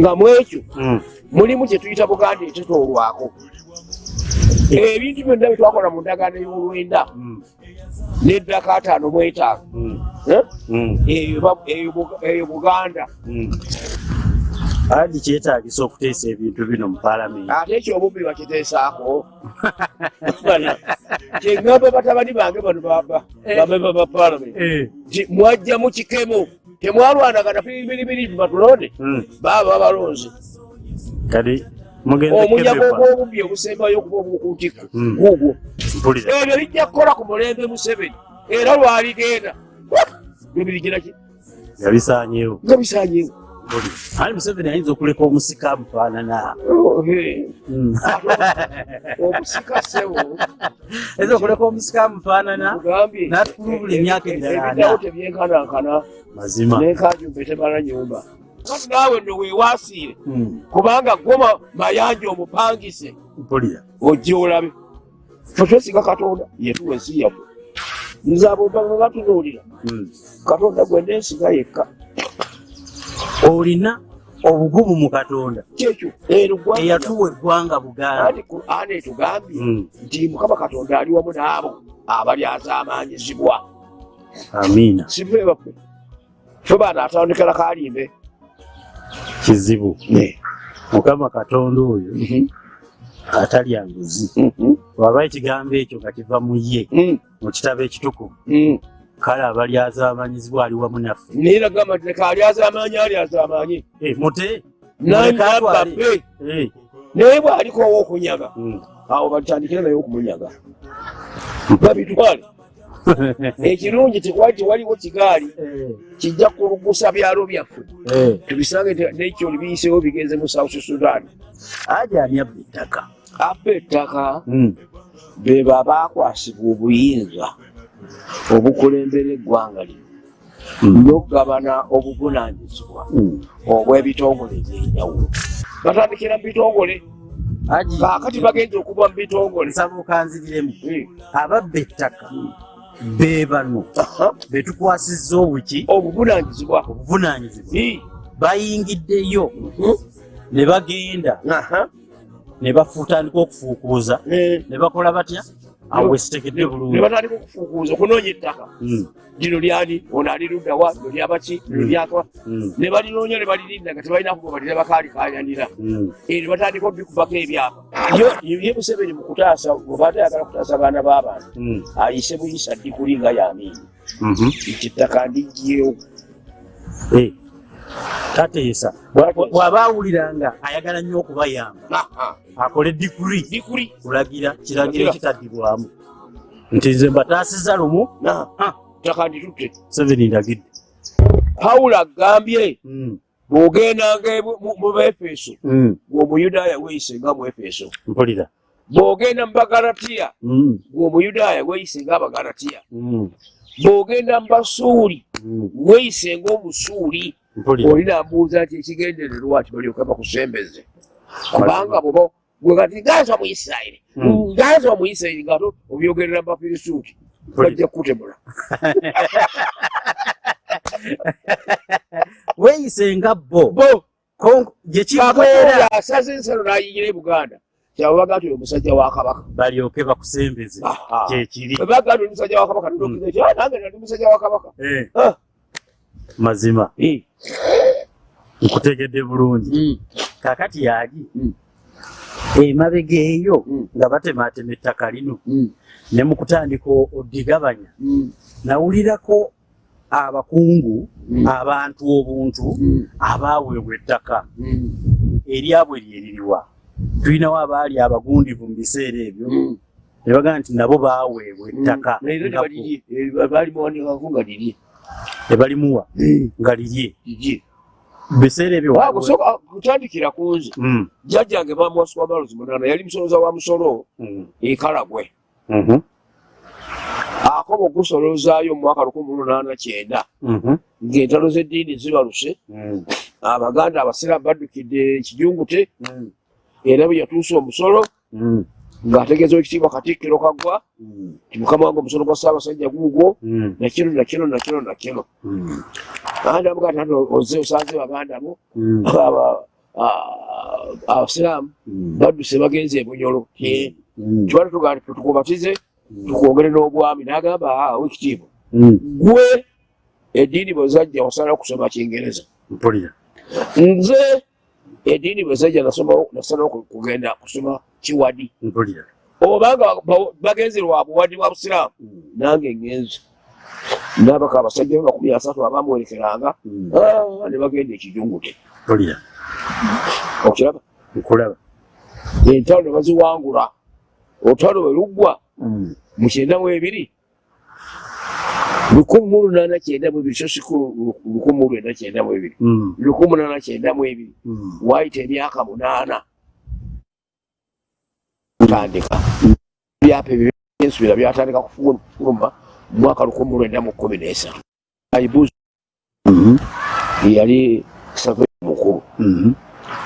nga mwekyo mulimu kyetuyita buganda etetoolwako ebintu byonna byetwakola mu ndagaano y'olwenda neddaka ataano mwetaano. Eyo buganda. Adi kyetagisa okuteesa ebintu bino mu paalamenti. Ate ekyo obubbi bakiteesaako kyeŋŋamba batabani bange bano bamemba ba paalamenti. Nti mwajja mu kikemo temwalwanagana biribiri batulonde baaba balonze kati omunyago ogw'obubbi obusembayo okuba obukuutiku guugwo ebyo bijja kukola ku mulembe museveni. Era lwaligenda bibirigiraki nga bisanyewo nga ali museveni ayinza okuleka omusika amufaanana omusika sewo. Ayinza okuleka omusika amufaanana natukulubula emyaka emirala tebyenkanankana mazima. Nenkajumbe temala nyumba. Kati naawe no weewaasiire kubanga goma mayanja omupangise. Mpulira. Ojja olabe. Otwesinga katonda yetuwa ensi yaffe nze abo batunuulira katonda gwe nensiga yekka olina obugumu mu katonda. Eyatuwa eggwanga buganda. Etugambye nti mukama katonda ali wamu n'abo abalyazaamanyizibwa amiina. Sife baffe fe baana atandikira kalimbe kizibu. Mukama katonda oyo atalya nguzi waba ekigambo ekyo nga kiva mu ye mu kitabo ekitukuvu kale abalyazaamanyizibwa ali wamu naffe. Niragamba nti leka alyazamanyi alyazamanyi mute. Nababbe naye bwalikowo okunyaga awo batandikire naye okumunyaga. Babitwale. Ekirungi tekwali tewaliwo kigaali kijja kulugusa byalo byaffe. Tubisange nekyo libiyisewo bigenze mu south sudan. Ajani abba ettaka. Abba ettaka beba abakwasibwa obuyinza obukulembera eggwanga lino. N'okugabana obuvunanyizibwa obw'ebitongole ebyenjawulo. Batandikira mu bitongole kaakati bagenza okuva mu bitongole. Nsaba okanziriremu. Ababba ettaka be bano betukwasizza obuki? Obuvunanyizibwa obuvunanyizibwa bayingiddeyo. Ne bagenda. Ne bafutandika okufuukuuza ne bakola batya awe sitegedde bulungi. ne batandika okufuukuuza okunoonya ettaka lino lyani ono aliruddawa lino lyabaki lino lyatwa ne balinoonya ne balirinda nga tebalina kugoba lira bakaalikanyanira ne batandika obikubako ebyapa. Ye museveni mu kutaasa oba atayagala kutaasa abaana b'abantu ayise buyisa ddikuli nga yamiini nti ettaka ndigyewo tateesa bw'aba awuliranga ayagala nnyo okubayamba akole dikuri. Dikuri. Kulagira kiragiro ekitaddibwamu nti nze mbataasiza lumu ttaka nditutte seveni ndagidde. Pawulo agambye bw'ogendanga mu befeso gweomuyudaaya weeyise nga mu efeso. Mpulira. Bw'ogenda mu bagalatiya gweomuyudaaya weeyise nga abagalatiya bw'ogenda mu basuuli weeyise ng'omusuuli olina mbuuza nti ekigendererwa ti balyoke bakusembeze. Kubanga boba gwe kati ngaza mu isirayiri. Ngaza mu isirayiri nga obyogerera mubafirisuuti bajja kukutemula. Weeyise nga bo. Bo. Gyekibeera asaze ensalo n'ayingira e buganda kyababaga nti omusajja wa kabaka. Balyoke bakusembeze. Kyekiri baga nti omusajja wa kabaka nange nali musajja wa kabaka. Mazima. Nkutegedde bulungi. Kakati yali emabega eyo nga batematema ettaka lino ne mu kutandika odigabanya nawulirako abakungu abantu obuntu abaweebwa ettaka. Eryabwe lyeririwa tulinawo abaali abagundivu mu biseera ebyo ne bagamba nti nabo baweebwa ettaka ebalimuwa nga lirye biseera ebyo kutandikira ku nze. Jjajjange bamuwasuka malozi munana yali musoloza wa musolo ekalagwe akoba okusolozaayo mu mwaka lukumi lunaana kyenda. Ng'entalo z'eddiini zibaluse. Abaganda abasiraamu baddukidde ekijungute era bwe yatuusa omusolo ng'ategeeza ekitiibwa katikkiro kaggwa ti mukama wange omusolo gwa ssaabasajja guugwo nakino nakino nakino nakino andi amugaa ti oze osanze baganda bo abasiraamu badduse bagenze ebunyolo. Tubali tugaa tukubatize tukwongere n'obwami n'agamba "Ah, wekitiibwa Mm. gwe eddiini bwe zajja osala okusoma kingereza nze eddiini bwe zajja nasoma- nasala oku- kugenda kusoma kiwadi. Mpulira. Obanga ba- bagenze lwa buwadi bwa busiraamu nange ngenze. Nabaka abasajja be makumi asatu abamuwerekeranga Mm. ah, ne bagenda ekijungute. Mpulira. Okiraba? Nkulaba. Entalo ne baziwangula. Olutalo bwe luggwa Mm. mu kyenda mu ebiri. Lukumi mu lunaana kyenda mu ebiri so siku lukumi mu lwenda kyenda mu ebiri. Mm. lukumi munaana kyenda mu ebiri. Mm. waayita emyaka munaana tandika. Byapa ebyo byensubira byatandika kufuluma mwaka lukumi lwenda mu kkumi n'esatu aibuzi Mhm. yali saveri mukulu. Mhm.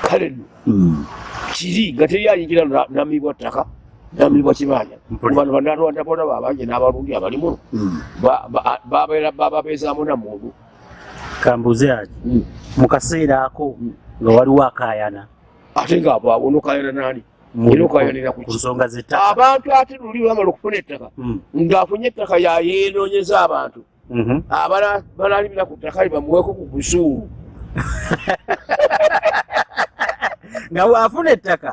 kale nno Mm. kiri nga teri ayingira na- namibwa ttaka namibwa kibanja. Mpulira. bano banalwanda bona babanje n'abalundi abali muno. Mm. ba- ba- babeera bababeezaamu namuntu kambuze ati mu kaseera ako nga waliwo akaayana ate nga bwabonokayana nani mu- Era okaayanira ku nsonga z'ettaka abantu ate luli bamala okufuna ettaka Mm. ng'afunye ettaka yayenoonyeza abantu. Mhm. abala- balalimira ku ttaka libamuweeko ku busuulu nga bw'afuna ettaka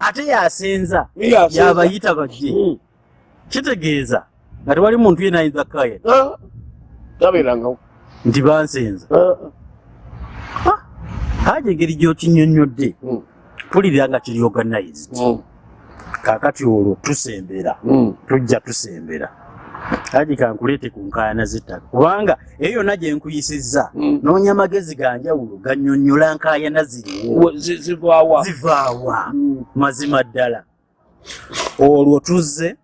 ate yasenza yabayita bajje. Mm. kitegeeza nga tewali muntu yena ayinza kkaayana Ah, tabeerangawo. Nti bansenza. Haja engeri gy'okinyonnyodde pulirira nga kiri organized. Mm, kaakati olwo tusembera mm. tujja tusembera. Haji kankuleete ku nkaayana z'ettaka. Kubanga eyo yonna gye nkuyisizza Mm. noonya magezi ga njawulo gannyonnyola nkaayana ziriwo Wa- zi- zivaawa. Mazima ddala. Olwo tuzze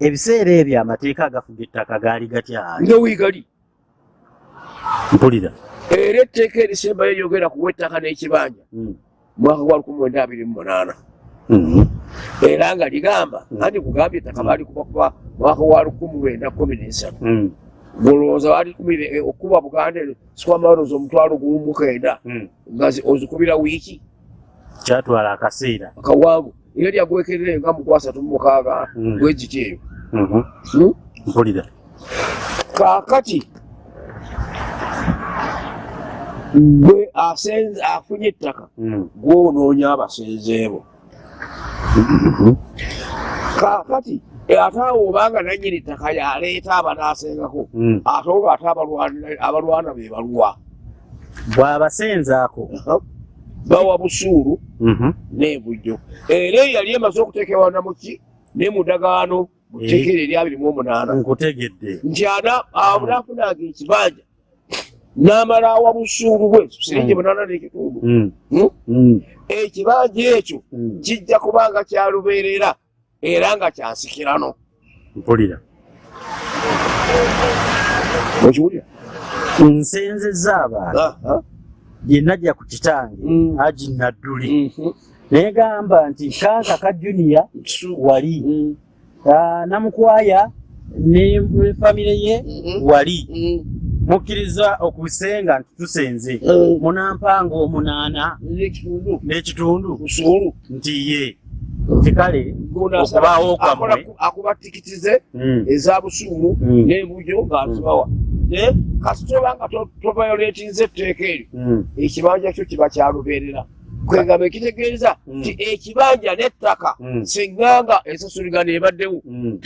ebiseera ebyo amateeka agafuga ettaka gaali gatyaali nga wiigali mpulira. Era etteeka erisembayo eryogera kuwa ettaka n'ekibanja. Mwaka gwa lukumi mwenda abiri mu munaana Mhm. era nga ligamba anti kugambye ettaka baali kubakuba mwaka gwa lukumi lwenda kumi n'esatu Mm. golowooza kumire okuba buganda sikwamalozi omutwalo gumu mukenda Mm. nga zi- ozikubira wiiki kyatwala akaseera akawanvu era lyagwekerere nga mukwasatu mu mukaaga Mm. bwegiti eyo Mhm. Hmm? mpulira kaakati gwe asenze afunye ettaka Mm. gwonoonya abasenzeebo kaakati ate awo obanga nanyini ttaka yaleeta abanaasengako Mm. ate olwo ate abalwana- abalwana be balwa. Bw'abasenzaako. Bawa busuulu Mhm. n'ebujjo era eyo yali emaze okuteekebwa namuki ne mudagaano mu tteekero eri abiri mu omunaana. Nkutegedde. Nti ana abunaafunanga ekibanja n'amala awa busuulu bwe. Siringi Mm. munaana n'ekitundu Mm. Hmm? Mm. ekibanja ekyo kijja kubanga kyalubeerera era nga kyansikirano mpulira. Okiwulira nsenzezza abantu gye najja ku kitange agi nadduli. Negamba nti kanka ka juniya wali. Ah, namukwaya ne ne famire ye wali mukkiriza okusenga nti tusenze. Munampanga omunaana n'ekitundu. nti ye. Nti kale okubaawo kwammwe. akuba tikiti ze Mm. eza busuulu Mm. n'ebujjo ng'azibawa naye kasitoba nga tovayoletinze etteeka eryo ekibanja kyo kiba kyalubeerera kwegamba ekitegeeza nti ekibanja n'ettaka singanga ensasuligano ebaddewo Mm.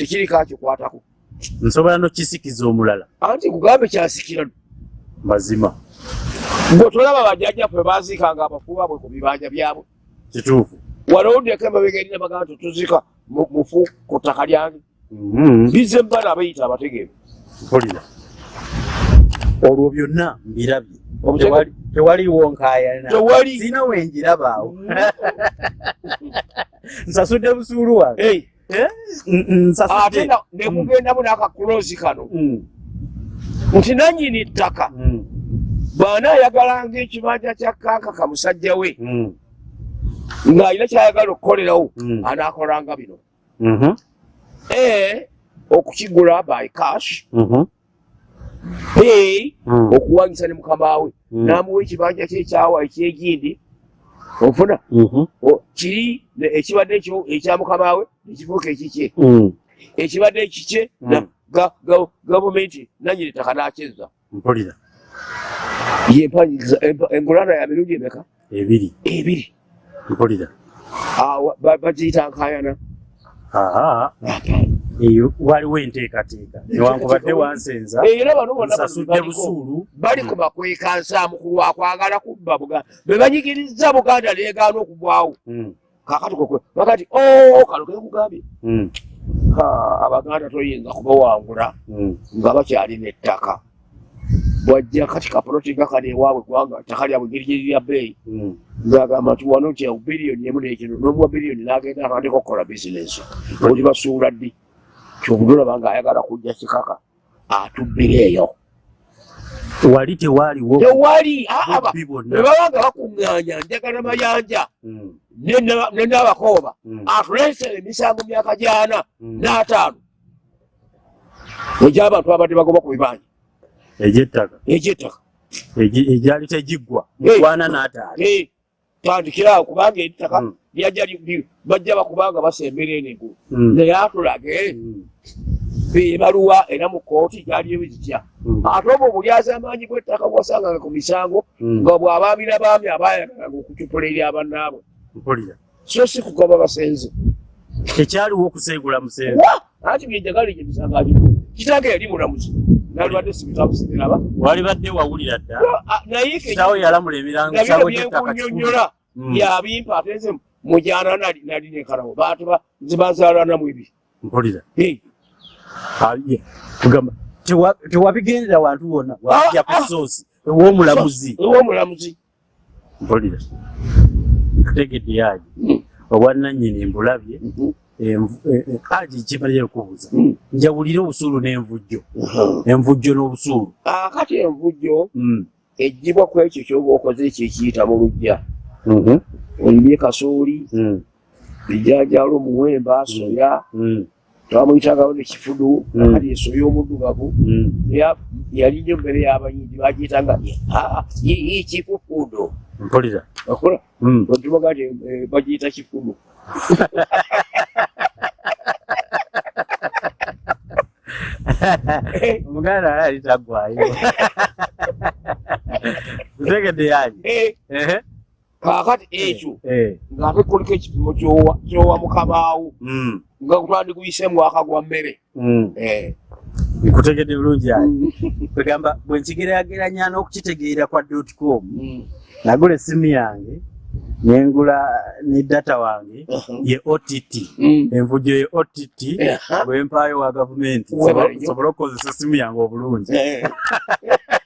Nsobola nokisikiza omulala. Anti kugambe kyasikirano mazima. Gwe tolaba bajjajjaffe baziikanga abafu baabwe ku bibanja byabwe. Kituufu. Walowuddeko emabega erina bagamba mu- mufu ku ttaka lyange. Mhm. bize mbala abayita abategeevu. Mpulira olwo byonna mbirabye. Tewaliwo nkaayana Tewali. sina wenjirabaawo. Nsasudde busuulu wange ate nsasudde na- ne kugendamu n'akakulozi kano. Mm, nti nannyini ttaka. Mm, bw'anaayagalanga ekibanja kya kaaka ka musajja we. Mm, ng'alina kyayagala okukolerawo Mm. anaakolanga bino. Mhm, a okukigula by cash. Mhm, b mm, okuwanyisa ne mukama we. Mm. n'amuwa ekibanja kye ekyawa ekyegindi ofuna Mhm. O- kiri ekibadde ekya mukamawe nekifuuka ekikye. Mm. ekibadde ekikye Mm. gavumenti nanyini ttaka nakyeza mpulira. Yempanyiza empa- engulana ya mirundi emeka? Ebiri. Ebiri. Mpulira. Awa, ba- bagiyita nkayana aa eyo waliwo enteekateeka. Newankubadde wansenza era bano bonna nsasudde baliko busuulu. bali ku makweka nsaamu ku lwakwagala kubba buganda. Be banyigiriza buganda leegaana okugwawo. Mm. kakati bakati o kalo kekugambye Mm. abaganda toyinza kubawangula nga bakyalina ettaka bwajja kati kapoloti nga kano ewaabwe gwanga ttaka lyabwe girigiri lya bbeeyi ngagamba nti wano nti biliyoni emu nekino nomuwa biliyoni nagenda atandika okukola bizinesi oli basuula ddi kyobudolaba ngaayagala kujja kikaka atubbireeyo wali tewaaliwo tewali aba bubbi bwonna. bwebaba nga bakuŋŋaanya njagala mayanja. Mm. ne nabakooba Mm. atuleesera emisango myaka gyana Mm. n'ataano. Egy'abantu abadde bagoba ku bibanja egy'ettaka. Egy'ettaka. Egyali tegiggwa. Mukwana n'ataali Eh, tandikiraawo kubanga ettaka li- bajja bakubanga basembera eno engulu Mm. naye atulage Mm. ebaluwa era mu kooti gyaliyo bizitya Mm. ate obwo obulyazi amaanyi bw'ettaka bwasanganga ku misango nga bw'abaami n'abaami abayagalaga okucupula eri abannaabwe so si kugoba basenze. Tekyaliwo okusengula musenze. Anti byenjagala egyo emisango agi kitange yali mulamuzi. Nalibadde sibitabusimiraba wali badde wawulira dda. Naye yalamula byenkunyonyola Mm. yabimpa ate nze mujana nali nali nekalawo bantu ba- zibazaalana mu ebi mpulira Eh, Ah, ye. tugamba tewa- tewabigendera wantu wonna wajja ku Ah, ah. soosi ew'omulamuzi ew'omulamuzi mpulira tutegedde yaji Mm. obwannannyini mbulabye Mhm. envu- eh, eh, aji kimalire okubuuza Mm. njawulire obusuulu n'envujjo Mhm. envujjo n'obusuulu akati envujjo Mm. ejjibwa ku ekyo kyoba okoze ekyo ekiyita mu lujja Mhm. Olibye kasooli Mm. bijanjalo omuwemba soya Mm. twamuyitagawo nekifudu akati esoya omuddugavu. Ya- yali nnyo mmere y'abayindi bagiyitanga kifufudo mpulira. Okola otubaga ti bagiyita kifudu omuganda ali taggwayo tutegedde yaji Eh. Kaakati ekyo Eh. ng'ate kuliko ekipimo kyowa mukabaawo Mm. nga twandikuyise mwaka gwa mmere Mm. Eh. nkutegedde bulungi ayi kwegamba bwe nkigeraageranya n'okukitegeera kwa dotcom Mm. nagula essimu yange nengula ne data wange Mhm. ye ott Mm. envujjo ye ott Aha. bwempaayo wa gavumenti sobole okukozesa essimu yange obulungi Eh.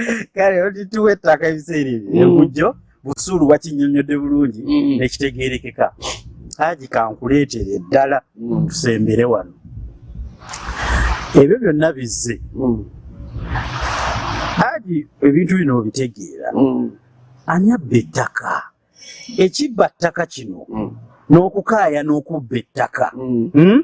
kale ott wettaka ebiseera ebyo Mm. envujjo busuulu wakinyonyodde bulungi Mm. nekitegerekeka haji kankuleetere eddala Mm. tusembere wano ebyo byonna bizze haji ebintu bino obitegeera ani abba ettaka ekibba ttaka kino n'okukaaya n'okubba ettaka Mm. Hmm?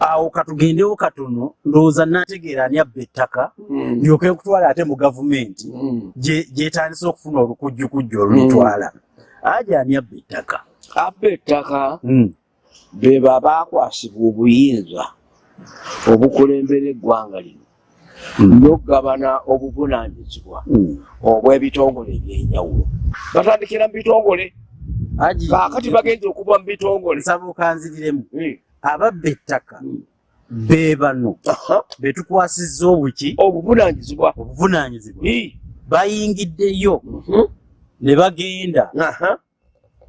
Awo katugendewo katono ndowooza nategeera ani abba ettaka Mm. ndyoke nkutwala ate mu gavumenti Mm. gye- gyetandise okufuna olukujjukujju olulitwala aje ani abba ettaka abba ettaka Hmm. be babakwasibwa obuyinza obukulembera eggwanga lino Mm. n'okugabana obuvunaanyizibwa Hmm. obw'ebitongole ebyenjawulo batandikira mu bitongole Haji, kaakati bagenze okuva mu bitongole nsaba okanziriremu Mm. Ababba ettaka Mm. be bano be tukwasizza obuki? Obuvunaanyizibwa. Eh. bayingiddeyo. Mhm. ne bagenda.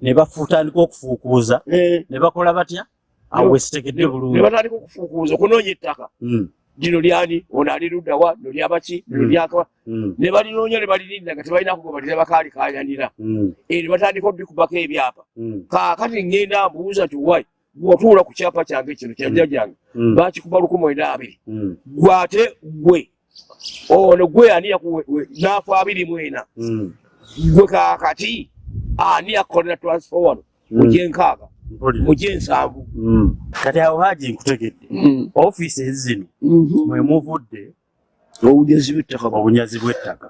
Ne bafutandika okufuukuuza. Eh. ne bakola batya? Awo wesitegedde ne bulungi. batandika okufuukuuza okunoonya ettaka. Mm, lino lyani ono ali luddawa lino lyabaki lino Mm. lyaka mm, ne balinoonya ne balirinda nga tebalina kugobalira bakaalikaanyanira mm, ne batandika obikubako ebyapa. Mm, kaakati ŋŋenda mbuuza nti wai bw'otuula ku kyapa kyange kino kyanja gyange mm, bakikuba lukumi mwenda abiri. Mm, gwe ate gwe. Ono gwe ani naafu abiri mwena mm. gwe kaakati ani yakukolera transfer wano? Mm. mu mu gyensanvu Mm. kati awo haji nkutegedde. Ofiisi zino mwe muvudde obugezi bw'ettaka obunyazi bw'ettaka.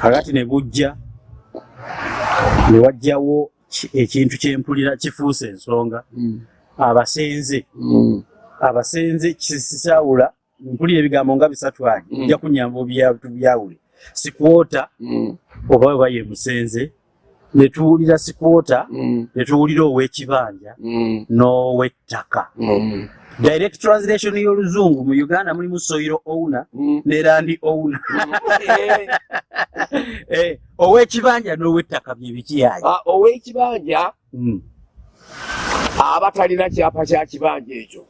Kakati ne bujja ne wajjawo ekintu kyempulira kifuuse ensonga. Abasenze abasenze kisawula mpulira ebigambo nga bisatu anye ojja kunyamba obyawule sikwota. Oba weba ye musenze netuwulira sikwota netuwulira ow'ekibanja n'ow'ettaka direct translation y'oluzungu mu uganda mulimu soiro owner ne landi owner. Ow'ekibanja n'ow'ettaka bye bikiyaye ow'ekibanja aba talina kyapa kya kibanja ekyo.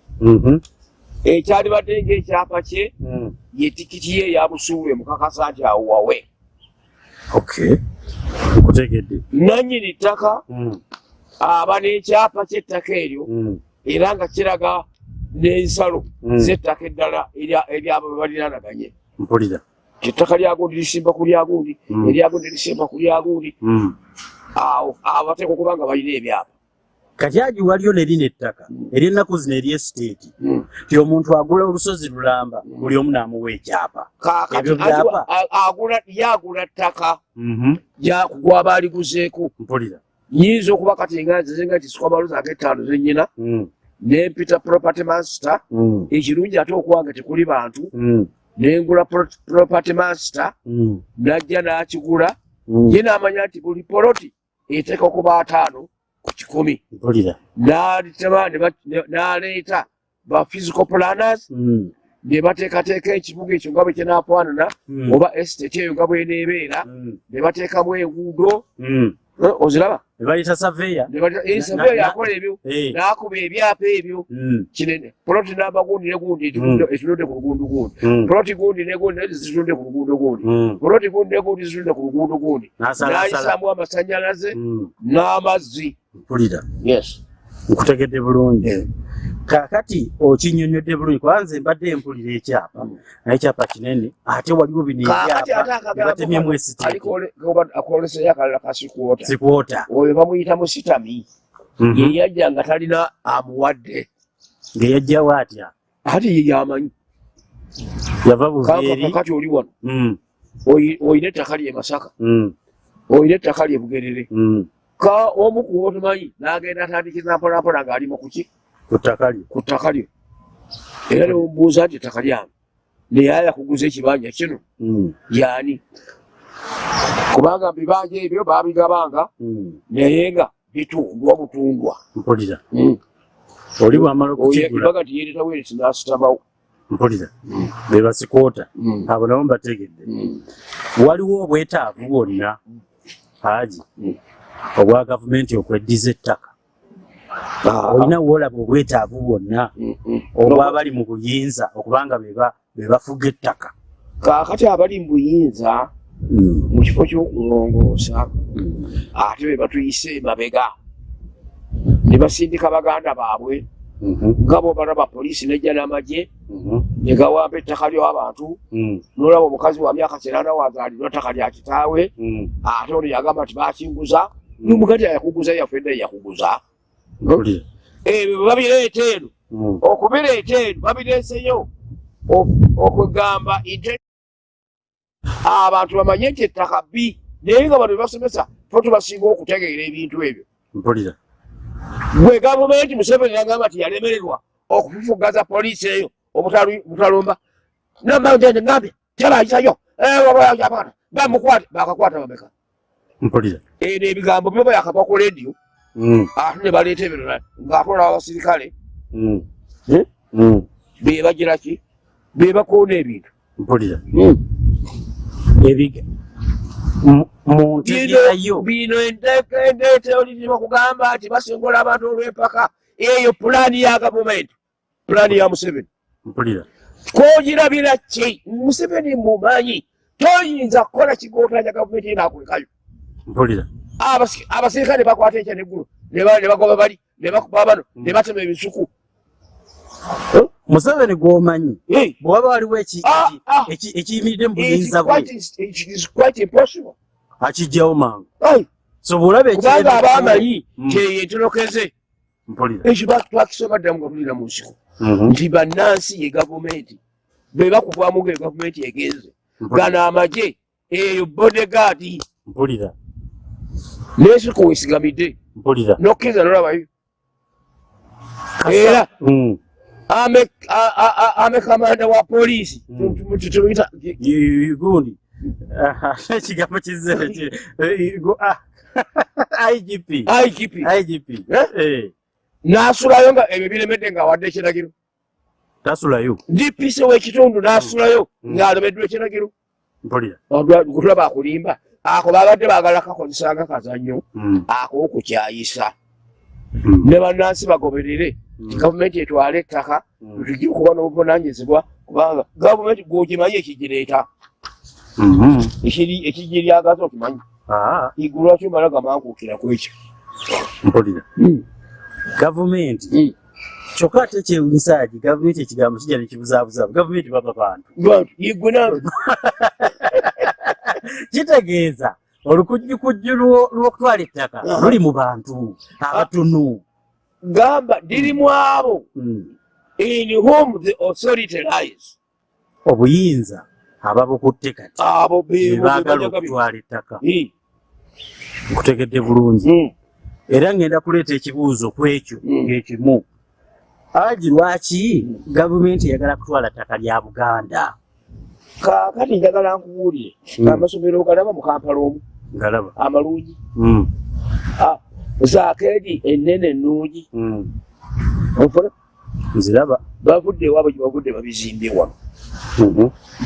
Ekyalibadde ngaekyapa kye ye tikiti ye eya busuulu emukakasa nti awo wawe. Nkutegedde. Nannyini ttaka aba n'ekyapa ky'ettaka eryo era nga kiraga n'ensalo z'ettaka eddala eryabo bebaliraanaganye mpulira. Ettaka lyagundi lisimba ku lyagundi eryagundi lisimba ku lyagundi awo abo bateeka okuba nga balina ebyapa. Kati agi waliyo nerina ettaka ery'ennaku zino eryesiteeti ti omuntu agula olusozi lulamba buli omu n'amuwa ekyapa. Ebyo byapa. yagula ttaka. Gwaba aliguzeeko mpulira. Nyinza okuba kati nga nzizenga nti sikwamaluza ag'ettaano zennyina nempita property master ekirungi ate okuwanga tekuli bantu nengula property master najja n'akigula ye n'amanya nti buli poloti eteeka okuba ataano ku kikumi. N'aleeta ba physical planners ne bateekateeka ekibuga ekyo nga bwe kinaafaanana oba estate eyo nga bweneebeera ne bateekamu enguudo oziraba? Nebayita saveya. Saveya yakola ebyo. N'akuba ebyapa ebyo. Kinene. Poloti namba gundi ne gundi etunudde ku luguudo gundi. Poloti gundi ne gundi zitunudde ku luguudo gundi. Poloti gundi ne gundi zitunudde ku luguudo gundi. N'ayisamu amasanyalaze n'amazzi. Mpulira. Yes. Nkutegedde bulungi kakati okinyonyodde bulungi kwanze mbadde mpulira ekyapa naye ekyapa kinene ate waliwo bino ebyapa ebatemyemu esiteakoleseyo akalala kasikwota sikwota. Oyo bamuyitamu sitami yeyajja nga talina amuwadde. Ngeyajjawo atya ate ye yamanyi. Yava buveeri. Kati oli wano. Oyina ettaka lye masaka. Oyina ettaka lye bugerere. Ka omu kuba otumanyi n'agenda atandikiza mpolampola ng'ali mu kuki ku ttaka lye ku ttaka lyo era nemubuuza nti ettaka lyange naye ayakuguza ekibanja kino. Yaani kubanga bibanja ebyo babigabanga naye nga bitundwa butundwa. Mpulira. Oli bwamala okukigula ibaga nti yeereta weresi n'asitamawo mpulira. Be basikota abo nabo mbategedde. Waliwo obwetaavu bwonna haji obwa gavumenti okweddiza ettaka olina woolaba obwetaavu bwonna obwabali mu buyinza okubanga be bafuga ettaka. Kaakati abali mu buyinza mu kifo ky'okulongoosa ate be batuyise emabega. Ne basindika baganda baabwe nga bwobalaba poliisi nejja n'amagye ne gawamba ettaka ly'abantu n'olaba omukazi wa myaka kinaana wazaalirwa ttaka lya kitaawe ate ono yagamba nti bakinguza nomugati ayakuguza yaffe naye yakuguza ebyo babireeta eno okubireeta eno babireeseyo. Okugamba abantu bamanye nti ettaka bbi naye nga bano bebasomesa fo tubasinga okutegeera ebintu ebyo. Mpulira. Gwe gavumenti museveni yagamba nti yalemererwa okufufugaza poliisi eyo obutalumba nambangambye tyabayisayo bamukwate bakakwata bameka mpulira. Eno ebigambo byoba yakava ku rediyo ate ne baleeta ebirala ng'atwala abasirikale bebagira ki bebakoona ebintu mpulira muntegerayo bino endeeta olirima kugamba nti basingola abantu olw'empaka eyo pulaani ya gavumenti pulaani ya museveni mpulira kwogirabira ki museveni mumanyi toyinza kukola kigootanya gavumenti enakulekayo mpulira abasirikale bakwata ekya neggulu ne bagoba bali ne bakuba bano ne batema ebisuku. Museveni gwomanyi bwewaba waliwo ekiyimiridde mu buyinza bwe. akijjawo mangu. So bwolaba kubanga abamanyi kyeyo mpulira. Ekyo twakisoma ddamu nga tulina mu nsiko. Nti bannansi ye gavumenti be bakuvaamu nga gavumenti egenze gano amagye eyo bodegaadi mpulira nesiko wesigamidde mpulira nokkiriza nolabayo. Era Mm. ame kamanda wa poliisi. Mm. tumuyita gundi ekigambo kizere ki- eh, ah. igp igp igp Eh? Eh, n'asulayo nga ebyo biremedde ng'awadde ekiragiro tasulayo dpc w'ekitundu n'asulayo Mm. ng'alemeddwa ekiragiro mpulira kulaba akulimba ako babadde baagala kakozesanga kazannyo Mm. ako okukyayisa. Mm. ne bannansi bagoberere Mm. gavumenti etwale ettaka tujja okuba n'obuvunanyizibwa kubanga gavumenti gwogimanyi ekigireeta. Ekigiryagaza okimanyi. Ah, igulu lwaki omala gamankuukira ku ekyo? Mpulira. Gavumenti. Kyokka ate kyewunisagi gavumenti ekigambo kijja nekibuzaabuzabu gavumenti baba bantu. Igwe nange kitegeeza olukujjukujju lwo- lw'okutwala ettaka luli mu bantu abatunu gamba diri mu abo. Mm. in whom the authority lies. Obuyinza ababukutte kati abo bebaagala okutwala ettaka. Eh, nkutegedde bulungi. Mm, era ngenda kuleeta ekibuuzo ku ekyo Mm. ekimu agi lwaki gavumenti eyagala kutwala ttaka lya buganda kaakati njagala nkubuulire Mm. amasomero galaba mu kampala omu. Ngalaba amalungi. Mm, Ah, zaakeedi ennene ennungi. Mm. onfuna nziraba. Bavudde ewaabwe gye bavudde babizimbye wano.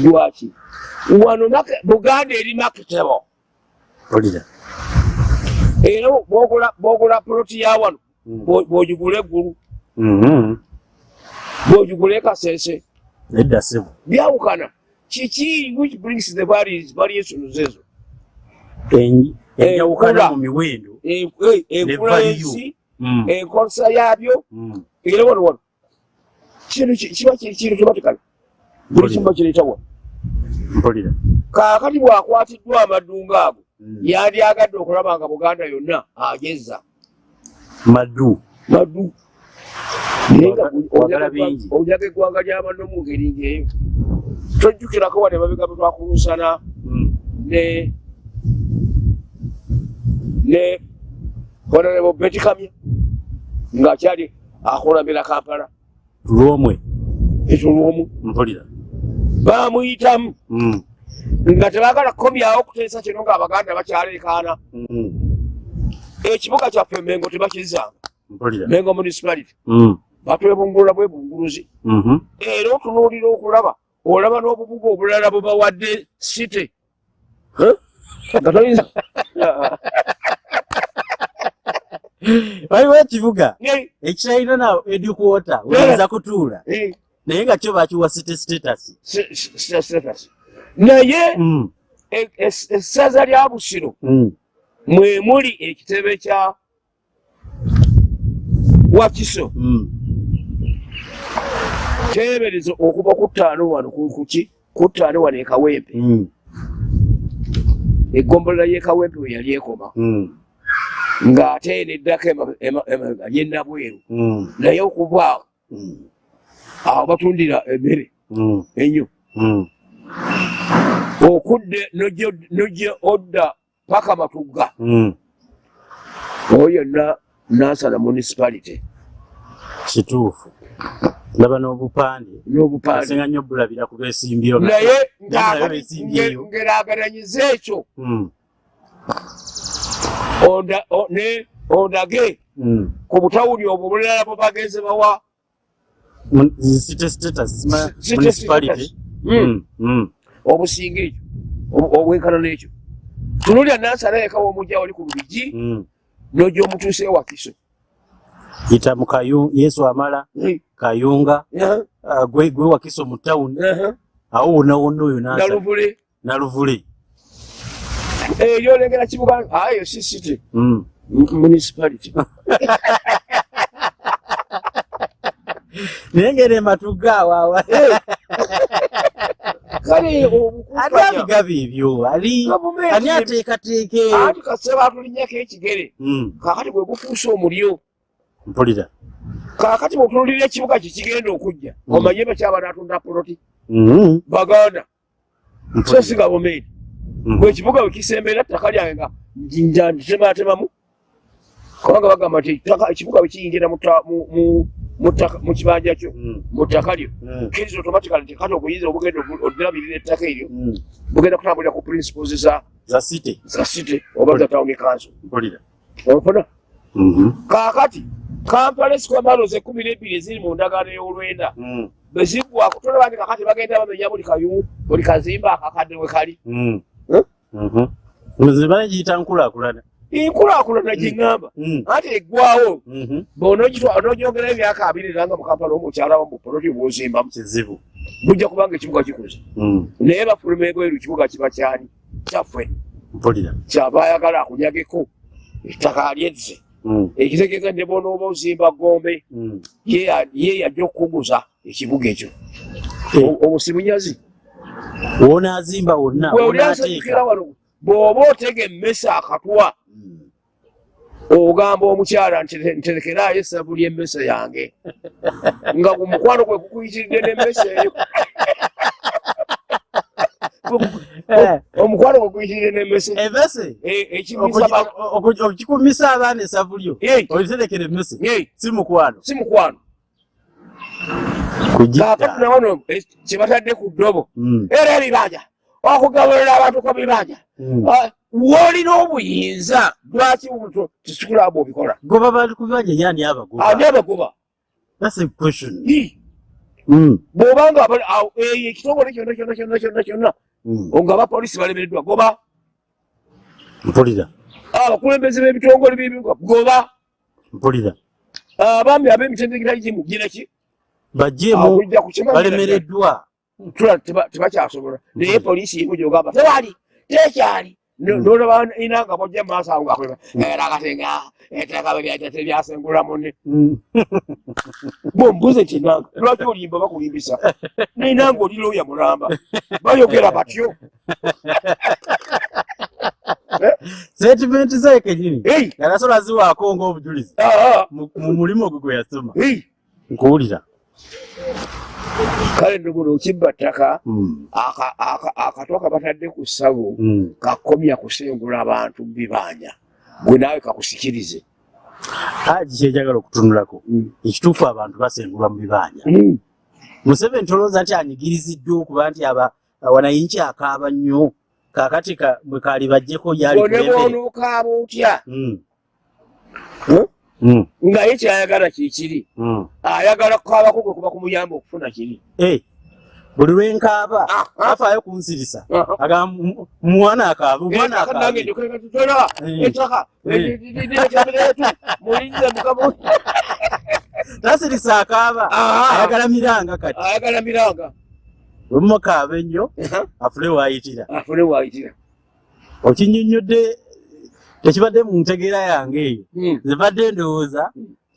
Lwaki? Wano buganda eri makitebo mpulira era bwogula poloti ya wano bwo- bwogigula eggulu. Mhm. bwogigula ekasese edda ssebo. Byawukana kiki which brings the various- variations ezo enjawukana mu miwendo En- eh, enkula y'ensi Mm, enkozesa yaabyo mm. era wano wano kintu ki- kiba kintu kibatikala buli kimu bakireeta wano mpulira kaakati bw'akwatiddwa amadunga ago Mm. yandyagadde okulaba nga buganda yonna ageza maddu maddu naye nga onyaga eggwanga lyabanno mu ngeri ngaeyo tojjukirako wadde mabega bwe twakulunsana Mm. ne ne honorable betikamya ng'akyali akulambira kampala. Lwomwe? Ekyo lwomu. Mpulira. Baamuyitamu Mm, nga tebaagala kukomyawo okuteesa kino ng'abaganda bakyaleekaana mm. ekibuga kyaffe mengo tebakizanga mengo municipality. Mm, batwebungulula bwebunguluzi. Mhm. era otunuulira okulaba olaba n'obubuga obulala bwe bawadde city. Huh? nga toyinza waliwo ekibuga? Ekiralina na edikwota oyinza kutuula. Naye nga kyo bakiwa city status. Naye Mm, e- es- essaza lya busiro mm. mwe muli ekitebe kya wakiso Mm. kyebereza okuva ku ttaano wano ku- kuki ku ttaano wano ekawempe Mm. eggombola y'ekawempe we yali ekoma Mm. ng'ate neddako emabega yennabweru Mm. naye okuva awo Mm. awo batundira emmere Mm. ennyo Mm. okudde nojja- nojja odda paka matugga Mm. oyo yonna nansala municipality kituufu ndaba n'obupande asinga nnyo bulabira ku beesimbyeyo naye ngeragananyiza ekyo Mm. o- ne ondage Mm. ku butawuli obwo bulala bwe bagenze bawa Mun- city status sima- City municipality status. Mm. Mm. Mm. obusinga ekyo obwenkana n'ekyo tunulya nansala eka womujja wali ku lubigi Mm. nojja omutuuse wakiso yita mu kayu yesu amala kayunga ah, gwe gwe wakiso mu tawuni awo wonna wonna oyo nansa naluvule naluvule eyo olengera kibuga ayo si city Mm. municipality. Naye ngeri ematugga awaawa kale ani obukumpanya abigaba ebyo ali ani ye- ateekateeka. Anti kase batulinnyako ekigere. Mm. kakati gwe gufuuse omulyo mpulira kakati bwetunulira ekibuga kikigenda okujja. Mm. omanye bakyaba natunda poloti? Mhm. baganda. So Mpulira. si gavumenti bwekibuga wekisembera ttaka lyange nga njantematemamu kubanga bagamba nti ekibuga bwekiyingira mu kibanja kyo mu ttaka lyo. Kiriza automatically nti kati okuyinza obugenda oddirabirira ettaka eryo bugenda kutambulira ku principles za city. oba za town council. Ofuna kaakati kampala esikwamalozi ekumi nebiri eziri mu ndagaano y'olwenda. Bweziggwako tolabandi kakati bagenda bamenya buli kayu buli kazimba akakadde we kali. Bagiyita nkulaakulana. Enkulaakulana gyeŋŋamba. Ati eggwawo bonogyongerayo emyaka abiri era nga mukampala omukyala mu poloti bwozimbamu. Kizibu. Bujja kubanga ekibuga kikuze. Naye bafuluma ebweru ekibuga kiba kyani kyaffe. Kyaba ayagala akunyageko ettaka lyezze ekitegeeza ne bonooba ozimba gombe ye yajja okukuguza ekibuga ekyo. Obusimunyazi wonazimba wonna wano bw'oba otega emmesa akatwa ogamba omukyala nterekerayo esabu ly'emmesa yange. Nga omukwano gwe gukuyitiridde n'emmesa eyo omukwano gwe guyitiridde n'emmese okikumisa abaana esavu lyo oliterekera emmese si mukwano. Si mukwano. Kakati nawano kyebatadde ku ddobo. Era ebibanja. Okugabulira abantu ku bibanja. Woolina obuyinza lwaki tisikulabu obikola goba bantu ku bibanja yani abagoba ani abagoba bw'obanga ekitongole kyonna kyonna kyonna kyonna kyonna nga abapoliisi balemereddwa goba. Mpulira. Abakulembeze b'ebitongole by'ebibuga goba. Mpulira. Abaami ab'emitendekera gimu giraki bajjemu balemereddwa. tebakyasobola. Naye poliisi yimu gyogamba tewali tekyali nolaba ina nga. Bojja mumaaso awo ngakweba era akatenga ettaka tebyasengula munne bombuze nti nanga? Lwaki olimba bakulimbisa nainanga oli looya mulamba bayogera batyo sentimenti ze kenyini yanasola ziwaako ngaobujulizi mu mulimu gwe gwe yasoma nkuwulira kale ndobuno okibba ttaka akatwa kabatadde ku ssabo kakomya kusengula abantu mubibanja gwe naawe kakusikirize. Haji kyenjagala okutunulako? Ekituufu abantu basengulwa mu bibanja museveni tolowooza nti anyigiriziddwa okuba nti wanayinki akaaba nnyo. Kakati bwe kaali bajjeko yali boneboonokaaba otya nga ye kyayagala kikiri ayagala kukaabako gwe kuba kumuyamba okufuna kiri buli lwenkaaba afaayo kunsirisa mwana akaaba omwana tasirisa akaaba ayagala miranga kati ayagala miranga wemukaaba ennyo afune waayitira afune waayitira okinyonnyodde tekibadde mu ntegeera yange eyo zibadde ndowooza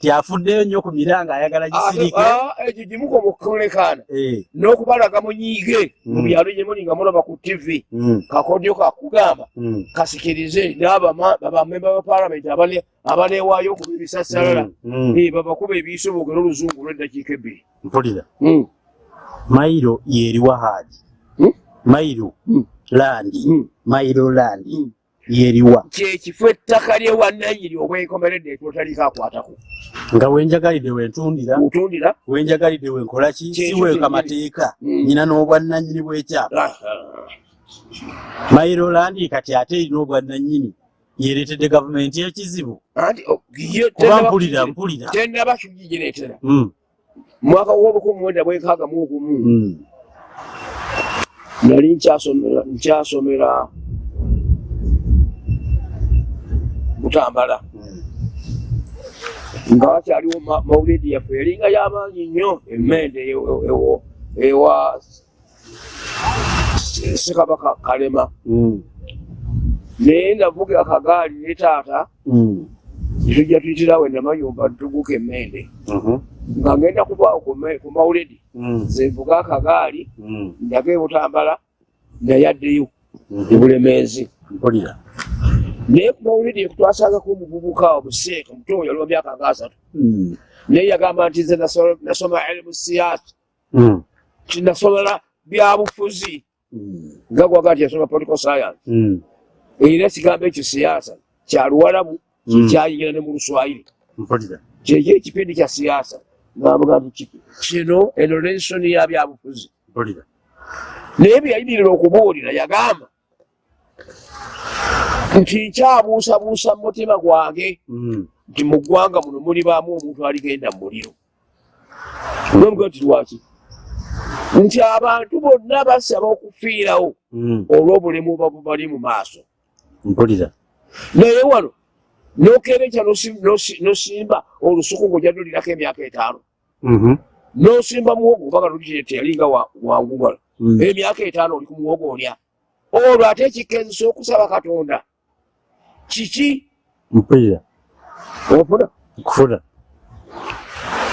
tyafuddeyo nnyo ku miranga ayagala gisirike. ekyo gimuka omukulekaana n'okubalaga munyiige mu byalo gyemuli nga mulaba ku tv kakodyo kakugamba kasikirize n'abamemba ba palamenti abaleewaayo okuba ebisasalala. Babakuba ebiiso boogera oluzungu lw'eddakiika ebbiri. Mpulira. Mayiro yeriwa haadi mayiro landi mayiro landi yeriwa. Kyekifo ettaka lyewannanyiri obwenkomeredde etwotaliko akwatako nga wenjagalidde wentundira ntundira. Wenjagalidde wenkolaki siweeka mateeka. Nyina n'obwannanyini bwekyapa mayiro landi kati ate erina obwannanyini yeretedde gavumenti ekizibu kuba mpulira mpulira. tenaba kigigireetera mwaka w'olukumi mwenda bwenkaaga mu ogumu. Nali nkyasomera butambala nga wakyaliwo maulidi yaffe yalinga y'amaanyi nnyo emmende ewa sekabaka kalema. Naye navuga akagaali ne taata tujja tuyitirawo enamayumba ntuguka emmende. Nga ngenda kuvaawo ku maulidi zenvuga akagaali ndaga ebutambala naye addeyo ebulemeezi naye ku mawulidi twasangako omuvubuka omuseeka muto oyo aliwa myaka nga asatu naye yagamba nti nze nasoma elimu siyaasa tinasomera byabufuzi nga gwaga nti yasoma political science era ekigambo ekyo siyaasa kyaluwalabu kyayingira ne mu luswayiri kyekyo ekipindi kya siyaasa ngamuga nti kino eno lensoni ya byabufuzi naye byeyayimirira okubuulira yagamba nti nkyabuusabuusa mu mutima gwange nti mu ggwanga muno mulibaamu omuntu aligenda mu muliro. Nomuga nti lwaki? Nti abantu bonna basaba okufiirawo olw'obulemu bali mu maaso. Naye wano nokereja nosimba olusuku ngaojadolirako emyaka etaano. Nosimba muwogo obaga teyalinga wangugala emyaka etaano oli ku muwogo olya. Olwo ate ekikezesa okusaba katonda kiki ofuna kufuna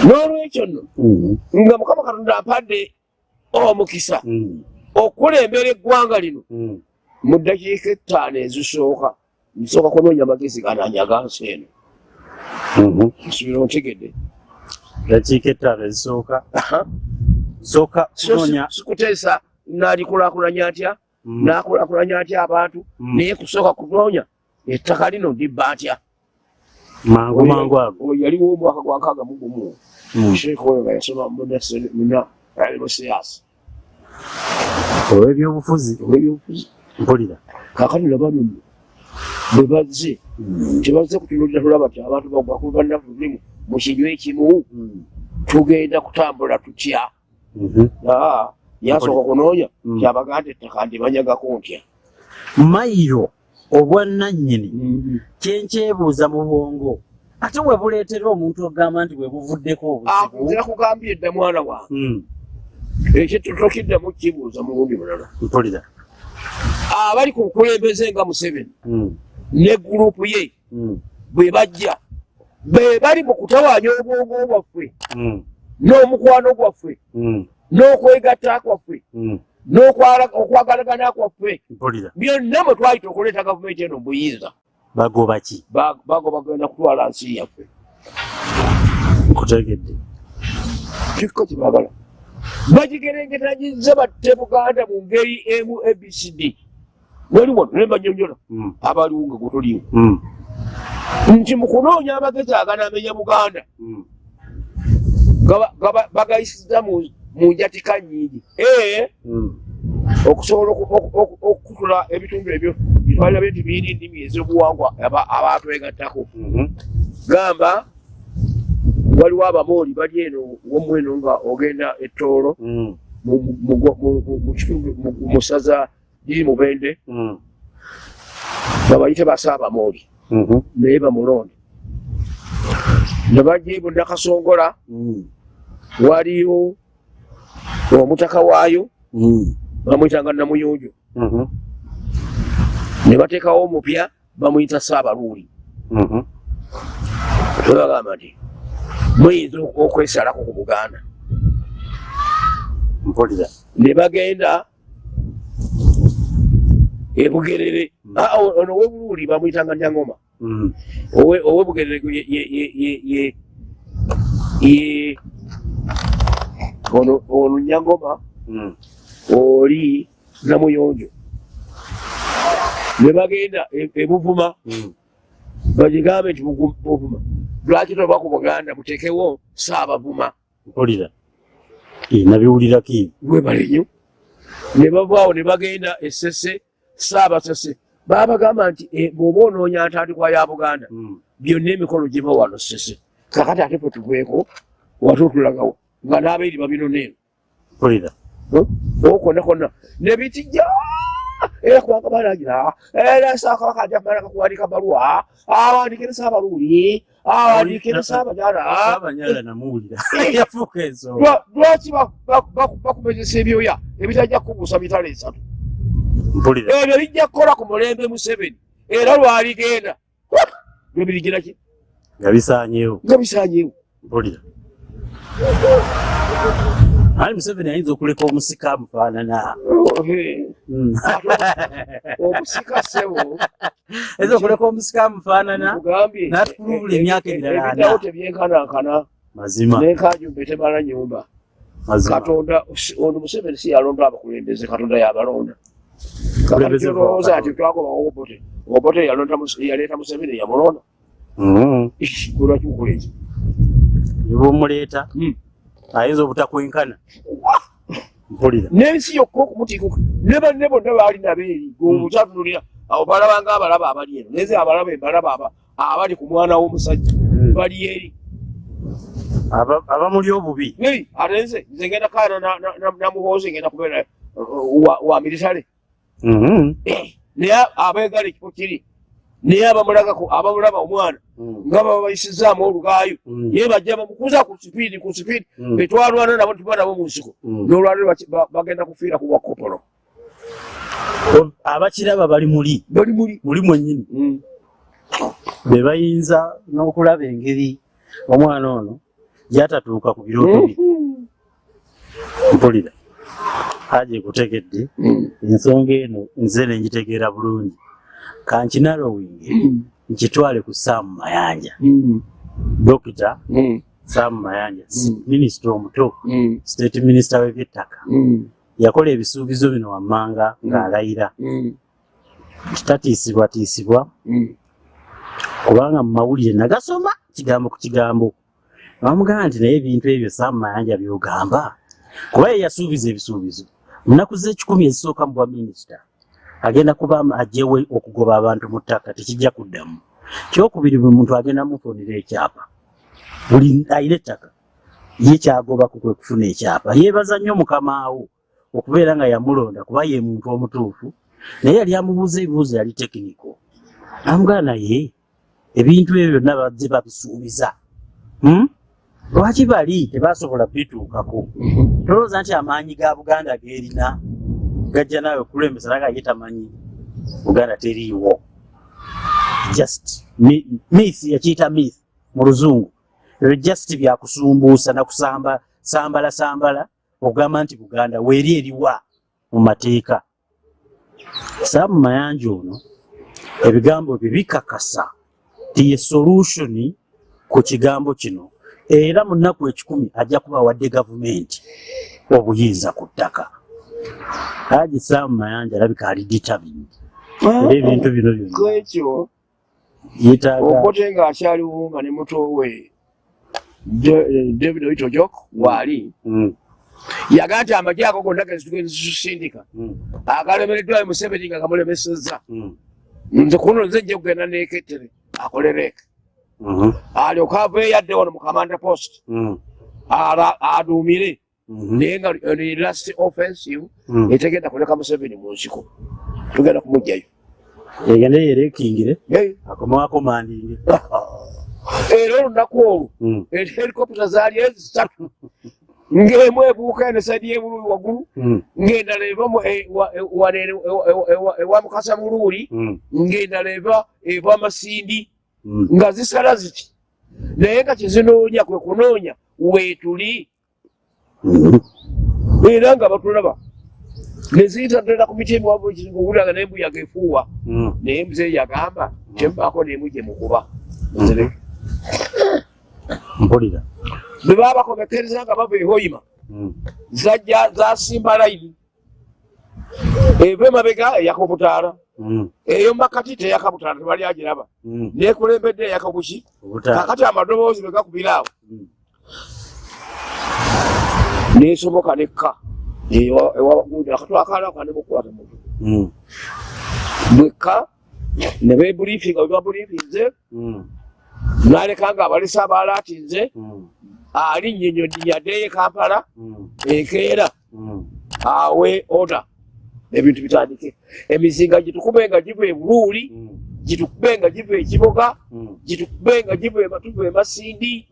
n'olwekyo nno nga mukama katonda ampadde omukisa okulembera eggwanga lino. Mu ddakiika ettaano ezisooka nsooka kunoonya magezi gananyaga nsi eno. Nsubira ontegedde. Dakiika ettaano ezisooka. Sooka kunoonya sikuteesa nalikulakulanya atya nakulakulanya atya abantu? Naye kusooka kunoonya ettaka lino ndibba atya mangu mangu ago. yaliwo omwaka gwa nkaaga mu gumu. Sheekh oyo nga yasoma muna siyaasa owebyobufuzi owebyobufuzi mpulira. Kakati nabanunu bwe bazze tebazze kutunulira tulaba ti abantu bagwakubannaku tulimu mu kinywa ekimu tugenda kutambula tutya? Yasooka kunoonya kyabaganda ettaka ndimanyagako ntya? Mayiro obwannannyini kyenkyebuuza mu bwongo. Ate we buleetera omuntu ogamba nti we buvuddeko obuzibu. Kugambye edda mwana wange. Ekyo tokiddamu kibuuza mulundi mulala. Mpulira. Abali ku bukulembeze nga museveni ne gurupu ye bwe bajja be bali mu kutawaanya obwongo bwaffe n'omukwano gwaffe n'okwegatta kwaffe n'okwagalagana kwaffe. Byonna mwe twali tokuleeta gavumenti eno buyinza bagoba ki? Bago bagenda kutwala nsi yaffe. Nkutegedde. Kikko kibagala bagigerengetanyiza batte buganda mu ngeri emu abcd wali wano ne banyonyola abaliwo nga gwetuliwo nti mu kunoonya amagezi aganamenya buganda. Bagayisiza mu njatika nyingi okusobola okutula ebitundu ebyo bitwalira bintu biri ndimi ez'obuwangwa abatwegattako gamba waliwo abamooli bali eno womweno nga ogenda ettoolo mu ssaza liri mubende. Babayite basaabamooli naye bamulonde. Nebajja nakasongola waliyo omutaka waayo bamwyitanga namuyonjo ne bateekawo omupya bamuyita saabaluuli ebagamba nti muyinza okwesalako ku buganda? Mpulira. Ne bagenda ebugerere ono owebuluuli bamwyitanga nyangoma owebugerere ono nyangoma oli namuyonjo. Ne bagenda ebuvuma bagigambe nti buvuma. Lwaki toba ku buganda mutekewo saabavuma mpulira. Nabiwulirako webale nyo ne bavaawo ne bagenda esese saabasese babagamba nti bw'oba onoonya ntandikwa ya buganda byonna emikolo giba wano sese. Kakati ate fe tugweko wate otulagawo. Nga n'abairi babinoneeno mpulira okona konna nebitijja era kubanga balagira era sakabaka ajja kumala kakuwandika baluwa awandikire saabaluuli awandikire saabanyala namuwulira yafuuka ensonga lwaki bakumezesa ebyoya? Ebitajja kubuusa mitala esatu. Ebyo bijja kukola ku mulembe museveni era lwaligenda byo birigira ki? Nga bisanyeewo nga bisanyeewo mpulira ali museveni ayinza okuleka omusika amufaanana omusika sebo. Ayinza okuleka omusika amufaanana n'atukulubula emyaka emirala ana ebidawo tebyenkanankana mazima. Nenkanjumbe temala nyumba. Katonda ono museveni si yalonda abakulembeze katonda yabalonda olowooza nti twagoba obote. Obote yaleeta museveni yamulonda lwaki mukola ekyo bwomuleeta ayinza obutakwenkana mpulira. N'ensi yokka okumutiikuka ne banne bonna baali nabeeri gweobukyatunulira abo balabanga abalaba abali eno neze abalaba embalaba abali ku mwana w'omusajja bali eri. Abamuli obubi. Ate nze nze ngenda kaana namuhoozi ngenda kubeera wa militale naye abeegala ekifo kiri naye abamulaba omwana nga baba bayisizaamu olugaayo ye bajja bamukuza ku sipiidi ku sipiidi betwalwana nabo tuba nabo mu nsiko nolwaliro bagenda kufiira ku bwakopolo abakiraba bali muli? Bali muli. Muli mwennyini? Be bayinza n'okulaba engeri omwana ono gyatatuuka ku birooto bye? Mpulira haji ekutegedde ensonga eno nze nengitegeera bulungi kankinalowinge nkitwale ku saamu mayanja. Dokita saamu mayanja minisita omuto state minisita w'ebyettaka. Yakola ebisuubizo bino wammanga ng'alayira. Kitatiisibwatiisibwa kubanga mu mawulire nagasoma kigambo ku kigambo. Bamugamba nti naye ebintu ebyo saamu mayanja byogamba. Kuba ye yasuubiza ebisuubizo. Munaku z'ekikumi ezisooka mu bwa minisita agenda kuba ajjewe okugoba abantu mu ttaka tekijja kuddamu. Kyokubiri buli muntu agenda mufunira ekyapa buli ayina ettaka ye kyagobaku kwe kufuna ekyapa. Yeebaza nnyo mukamaawo okubeera nga yamulonda kuba ye muntu omutuufu naye yali amubuuza ebibuuzo yali tekiniko amugana naye ebintu ebyo byonna bazze babisuubiza. Lwaki bali? Tebasobola bituukako tolowooza nti amaanyi ga buganda geerina gajja naawe okulembesa naga ye tamanyi buganda teriiwo. Just myth yakiyita myth mu luzungu. Ebyo just byakusumbuusa nakusamba sambala sambala okugamba nti buganda weeri eriwa mu mateeka. Saamu mayanja ono ebigambo bye bikakasa ti ye solution ku kigambo kino era mu nnaku ekikumi ajja kuba wadde gavumenti obuyinza ku ttaka haji saamu mayanja alabika ali determined era ebintu bino byonnaekyo yetaaga okote ng'akyaliwo nga ne muto we david oitojok waali yagaa nti amagye ago gonna gezitugenda zitusindika agalemereddwayo museveni nga gamulemesezza. Nze kuno nze nje kugenda nekettere akolereke alyoka ava eyadde wano mu kamanda post. Aduumire naye nga last offensive etegenda kuleka museveni mu nsiko. Tugenda kumugjayo egende yerekingire akomawakomandinge era olunaku olwo helikopita zaali ezisatu ng'emu ebuuka ene saidi y'ebululi waggulu ng'endala eva ewa mukasa buluuli ng'endala eva eva masindi nga zisala ziti. Naye nga kyezinoonya kwe kunoonya weetuli era nga batulaba neziyita ddala ku miti emiwavu owuliraga nembuyaga efuuwa naye muzeeyi yagamba kyembaako nemu gye mukuba. Mpulira. Bwe baba bakomekereza nga bava ehoyima zajja zasimba layini eva emabega eyakobutaala eyo makati teyakabutaala tebali agiraba. Nekulembedde eyakabuki kakati amadoboozi bwe gakubira awo nesomoka nekka ewakatwakalaka nemukwata mutu bwekka ne bebulifinga bwe babulifinze naleka nga abalesa abalaatinze ali nyenyonyaddeyo kampala enkeera awe oda ebintu bitandike. Emizinga gitukube nga giva ebuluuli gitukube nga giva ekiboga gitukube nga giva ematuva emasindi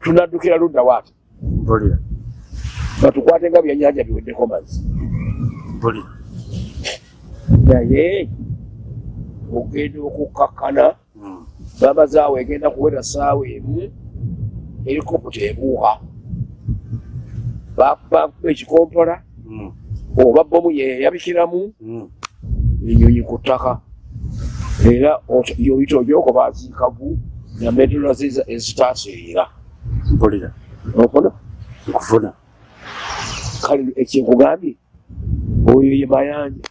tunaddukira ludda waati batukwate nga byenyanja biweddeko mazzi. Naye ogenda okukakkana babazaawo egenda kuwera saawa emu helikopita ebuuka bakuba ekikompola oba bomu yeyabikiramu enyonyi ku ttaka. Era yoyita ogyoko baziikavu namedola ezitaseera. Mpulira ofuna nkufuna kale ekyenkugambye oyo ye mayanja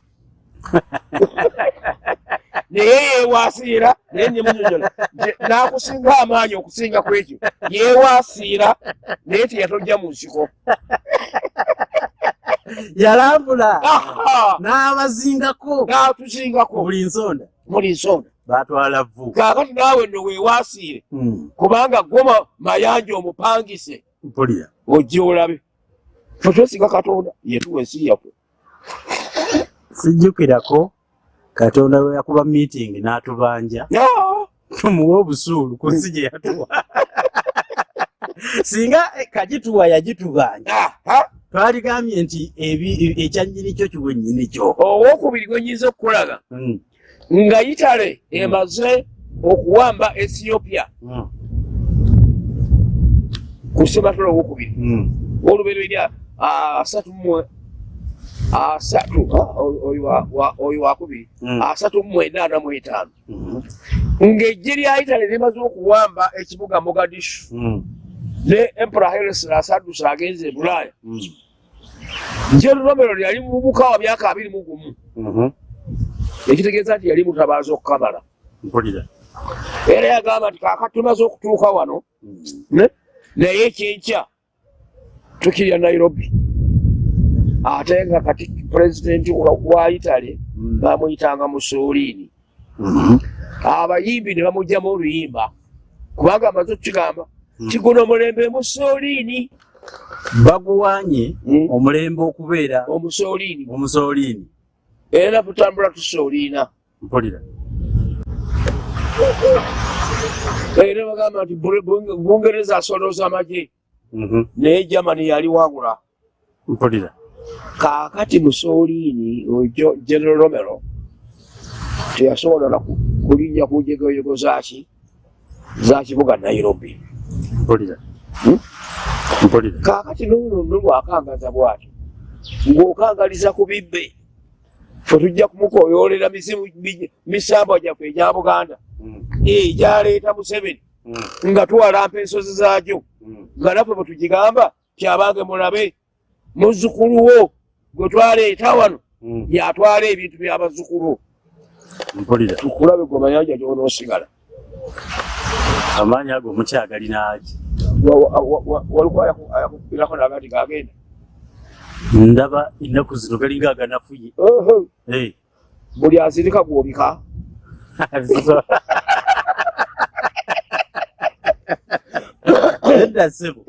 naye yeewasiira naye nemunyonyola n'akusinga amaanyi okusinga ku ekyo. Yeewasiira naye teyatojja mu nsiko. Yalambula. N'abazingako. N'atuzingako buli nsonda. Muli nsonda. Batwala vu kaakati naawe nno weewaasiire Mm, kubanga goma mayanja omupangise. Mpulira. Ojje olabe fe twesinga katonda yetuwa ensi yaffe sijjukirako katonda we yakuba meeting n'atubanja. Ah! tumuwe obusuulu ku nsi gye yatuwa. Singa eh, kagituwa yagitubanja Aha! twaligambye nti ebi- ekyanyini kyo kiwe nyini kyo. Owokubiri gwe nyinza okukulaga. Mm, nga itale emaze okuwamba ethiopia. Mm, ku sematolo owokubiri mm. olubereberya asatu mu asatu ah, oyo wa- wa- oyo wakubiri Mm. asatu mu enaana mu etaano Mhm, ng'ejje lya itale limaze okuwamba ekibuga mogadishu mm, ne empera heresras adduse agenze e bulaaya mm, njero romero yali mubuka wa myaka abiri mu gumu. Mhm. ekitegeeza nti yali mutabaazi okukamala mpulira. Era yagamba nti kaaka tumaze okutuuka wano naye ekyenkya tukirya nairobi. Ate nga kati pulezidenti wa- itale mm, bamuyitanga musoliini mhm. abayimbi ne bamugjamu oluyimba. Kubanga amaze okukigamba Mm. kiguno omulembe musoliini baguwanye Mm. omulembe okubeera omusoliini omusooliini era tutambula tusoliina mpulira. Era bagamba nti bungereza asolooza amagye naye germany yali wangula mpulira. kaakati musoliini ojo general romero teyasobola na ku- kulinnya ku njegoyego zaki za kibuga nairobi. Mpulira. Hmm? mpulira. Kaakati nono nolwakangaza bwatyo ng'okangaliza ku bibbe fe tujja kumukoyoolera misimu mi- misambwa gyaffe egya buganda. Mm, egyaleeta museveni mm, nga tuwalampa ensozi zaagyo. Nga naffe bwe tugigamba kyabange mulabe muzzukulu wo gwe twaleeta wano Mm, yatwala ebintu by'abazzukulu mpulira. Tukulabe gwe mayanja gyonoosigala amaanyi ago mukyagalina agi waliko ayakukubirako nagati gagenda. Ndaba ennaku zino galinga aganafuye buli azirika gwobika edda ssebo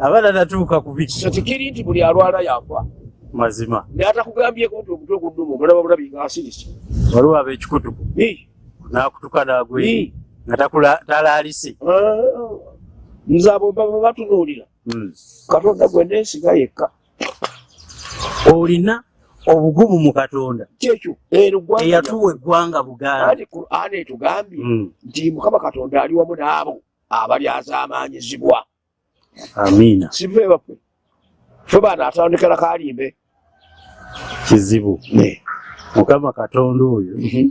abaana natuuka ku biki? So tekiri nti buli alwala yafa mazima. Naye atakugambyeko nti omutwe gunnuma omulaba bulabi nga asirise waliwo ab'ekikutuku n'akutuka n'agwe nga talaalise nze abo baba batunuulira. Mm. katonda gwe neesiga yekka. Olina obugumu mu katonda. Kyekyo eyatuwa eggwanga buganda. Anti qur'ani etugambye Mm. nti mukama katonda ali wamu n'abo abalyazaamaanyizibwa amiina sife baffe fe baana atandikira kalimbe. Kizibu. Mukama katonda oyo Mhm.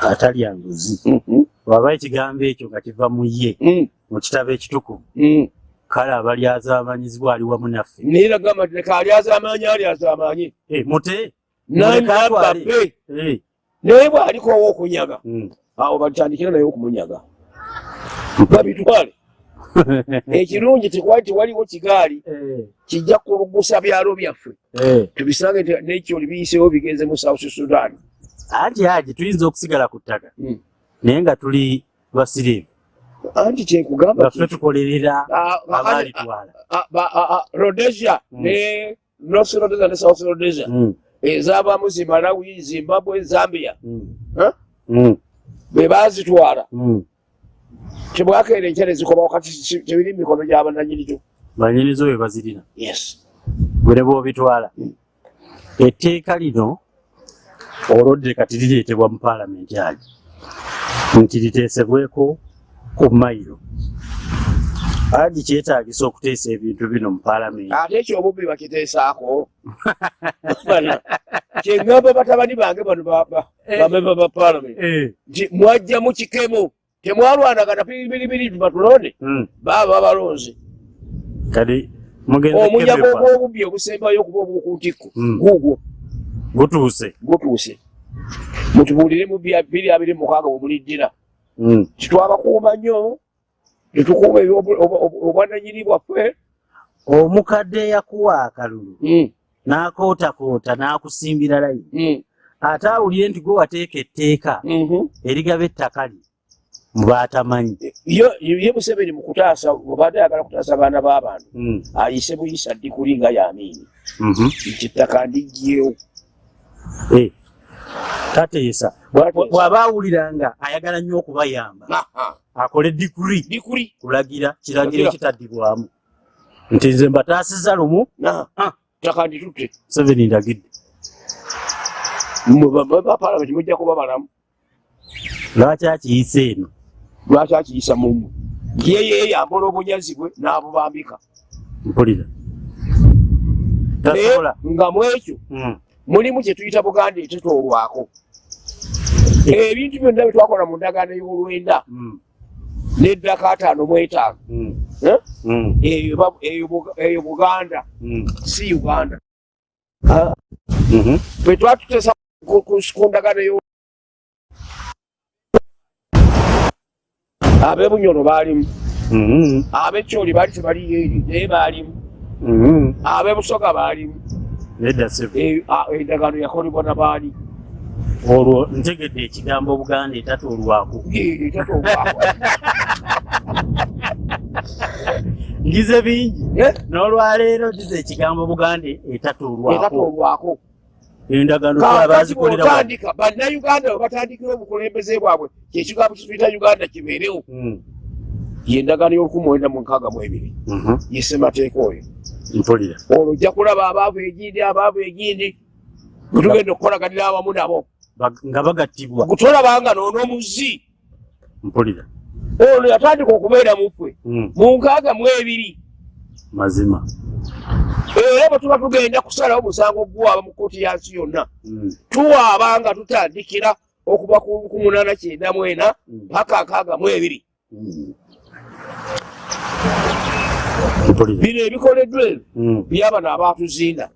atalya nguzi. Mhm. bwaba ekigambo ekyo nga kiva mu ye Mm. mu kitabo ekitukuvu. Kale abalyazaamanyizibwa ali wamu naffe. Naye nagamba nti leka alyazaamaanyi alyazaamaanyi Eh, mute. Nababbe Eh, naye bw'aliko owokunyaga mm. awo batandikira naye okumunyaga babitwale ekirungi tekwali tewaliwo kigaali Eh, kijja kulugusa byalo byaffe. Eh. tubisange nekyoli biyiseewo bigenze mu south sudan. Anti aje tuyinza okusigala ku ttaka. Mm. naye nga tuli basiriivu. Anti kyenkugamba nga ffe tukolerera abaalitwala ba- rhodesia ne north rhodesia ne south rhodesia. Mm, ezaabamu zi malawi zimbabwe zambia. Mm, Huh? mm, be baazitwala mm. tebwakeera enkyala ezikomawo kati si- tebiri mikono gy'abannanyirikyo banyinizo bwe bazirina yes bwere bwobitwala Mm. etteeka lino olwodde kati lireetebwa mu paalamenti agi nti liteesebweko ku mayiro agi kyetaagisa okuteesa ebintu bino mu paalamenti ate ekyo obubbi bakiteesaako Bana, kyeŋŋamba batabani bange bano ba- ba- bamemba ba paalamenti Eh, nti mwajja mu kikemo temwalwanagana piribiribiri tubatulonde mm. baaba balonze. Kati omunyago ogw'obubbi obusembayo okuba obwokuntikko guugwo gutuuse gutuuse mutubuulire mu biri abiri mukaaga bwemuliddira kitwabakuuma nnyo tetukuuma obwananyini bwaffe. Omukadde eyakuwa akalulu n'akootakoota n'akusimbira layini. Ate awulire nti gwe wateeka etteeka erigaba ettaka lye mubaatamanyi ye museveni mukutaasa obadde ayagala kutaasa abaana b'abantu ayise buyisa ddikuli nga yamiini nti ettaka ndigyewo tateesa bw'aba awulira nga ayagala nnyo okubayamba. Akole dikuri dikuri kulagira kiragiro ekitaddibwamu. Nti nze mbataasiza lumu ttaka nditutte. Seveni ndagidde. Bapalamenti mujja kuba balamu lwaki akiyisa eno lwaki akiyisa mumu ye yeyambula obunyazi bwe n'abubambika. Mpulira. Nga mu ekyo mulimu kye tuyita buganda etetoolwako ebintu byonna bye twakola mu ndagaano y'olwenda n'eddaka ataano mu etaano. Eyo buganda. Si uganda. Bwe twatutesa ku ndagaano ab'ebunyolo baalimu. Ab'ekyoli baali tebaliyo eri naye baalimu. Ab'ebusoga baalimu. Endagaano yakolebwa na baali. Olwo ntegedde ekigambo buganda etatuulwako ngize bingi. N'olwaleero gize ekigambo buganda etatuulwako endagaano bazikoleraotandika bannayuganda we batandikira obukulembeze bwabwe kyekigambo kituyita uganda kibeerewo. Yendagaano y'olukumi mwenda mu nkaaga mu ebiri. Yesemateeka oyo. Mpulira. Olwo ojja kulaba abaavu egindi abaavu egindi getugenda okukolaganira awamu nabo. Nga bagattibwa. Gutolabanga noonomuzi mpulira. Ono yatandika okubeera muffe mu nkaaga mu ebiri. Mazima era bwe tuba tugenda kusalawo musango guwaaba mu kooti yansi yonna tuwaaba nga tutandikira okuva ku munaana kyenda mu ena paka nkaaga mu ebiri. Bino ebikoleddwa ebyo byabano abaatuzinda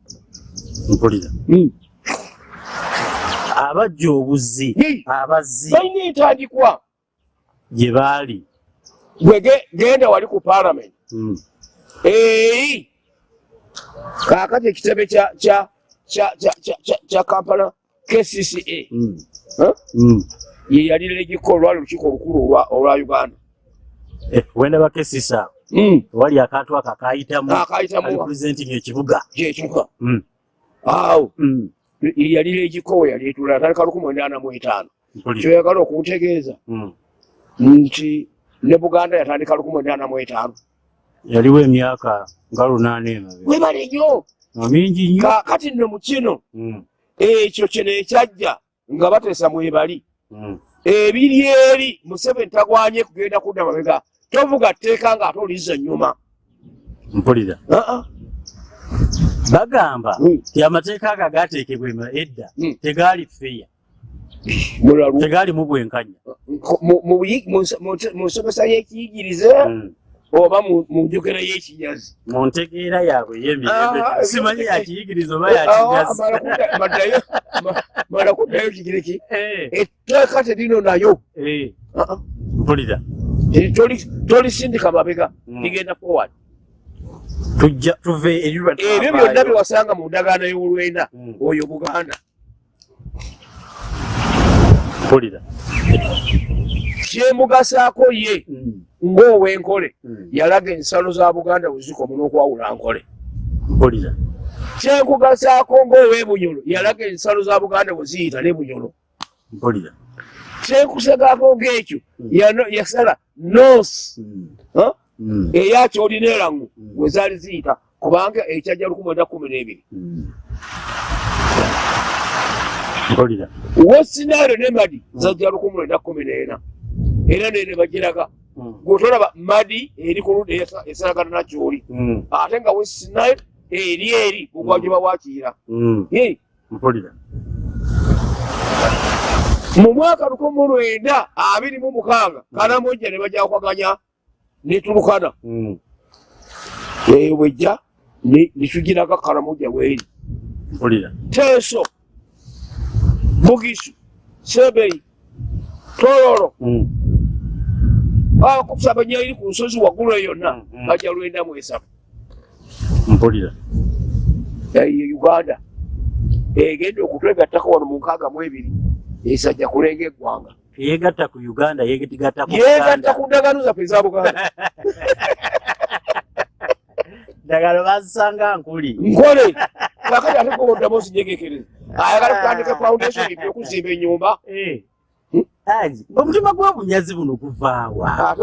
mpulira. Abajja obuzzi abazzi balina entandikwa. gye baali. Gwe genda wali ku paalamenti eyi kaakati ekitebe kya kampala? Kcca ye yali legiko olwali olukiiko olukulu olwa uganda. Wenda bakesisa wali akantu ako akayitamurepresenting ekibuga ekibuga awo yali legiko we yali etula atandika lukumi mwenda ana mu etaano. Kyoyagala okuntegeeza nti ne buganda yatandika lukumi mwenda ana mu etaano yaliwo emyaka nga lunaana emabe webale nnyo mingi nnyo. Kakati nno mu kino. Ekyo kino ekyajja nga bateesa mwebali ebiri eri museveni tagwanye kugenda kudda mabega. Tovuga tteeka ng'ate olizza nnyuma mpulira. Bagamba ti amateeka ago agateekebwa edda tegaali feya tegaalimu bwenkanya. Mu nsomesa y'ekiyigirize oba mu njogera y'ekinyazi. Mu ntegeera yaabwe yemirembe simanyi yakiyigiriza oba yakinyazi mala kuddayo kigireki etteeka terino nayo. Mpulira. Tolisindika mabega ligenda forward. Tujja tuve erirwa ebyo byonna byewasanga mu ndagaano y'olwenda oyo buganda. Mpulira kyemugasaako ye ng'ow'enkole yalaga ensalo za buganda wezikoma n'okwawula nkole. Mpulira. Kyenkugasaako ng'ow'ebunyolo yalaga ensalo za buganda we ziyita n'ebunyolo mpulira. Kyenkusagaako ng'ekyo yasala noosi eya kyolineerangu we zaali ziyita kubanga ekyajja lukumi mwenda kumi n'ebiri. Mpulira. Wesinairo ne madi zajja lukumi mwenda kumi n'ena era nene bagiraga gwetolaba madi eri ku ludda esalagana nakyoli ate nga wesinairo eri eri ogwajuba wakiira. Mpulira. Mu mwaka lukumi lwenda abiri mu mukaaga kanamojja ne bajja kwaganya netulukana eyo bwejja nitugiraga karamuja weri mpulira. Teeso bugisu sebei tololo Mm. akusabanya iri ku nsozi waggulu eyo yonna Mm. bajja lwenda mu esatu mpulira eyo uganda. Egenda okutwegattako wano mu nkaaga mu ebiri esajja kulenga eggwanga yegatta ku uganda. Yegatta ku ndagaano zaffe eza buganda ddagala bazisanga nkuli. Nkole kakati ate koboddamu ozijegekereza ayagala kutandika foundation ipya okuzimba enyumba Eh. Haji, omutima gw'obunyazi buno guvaawa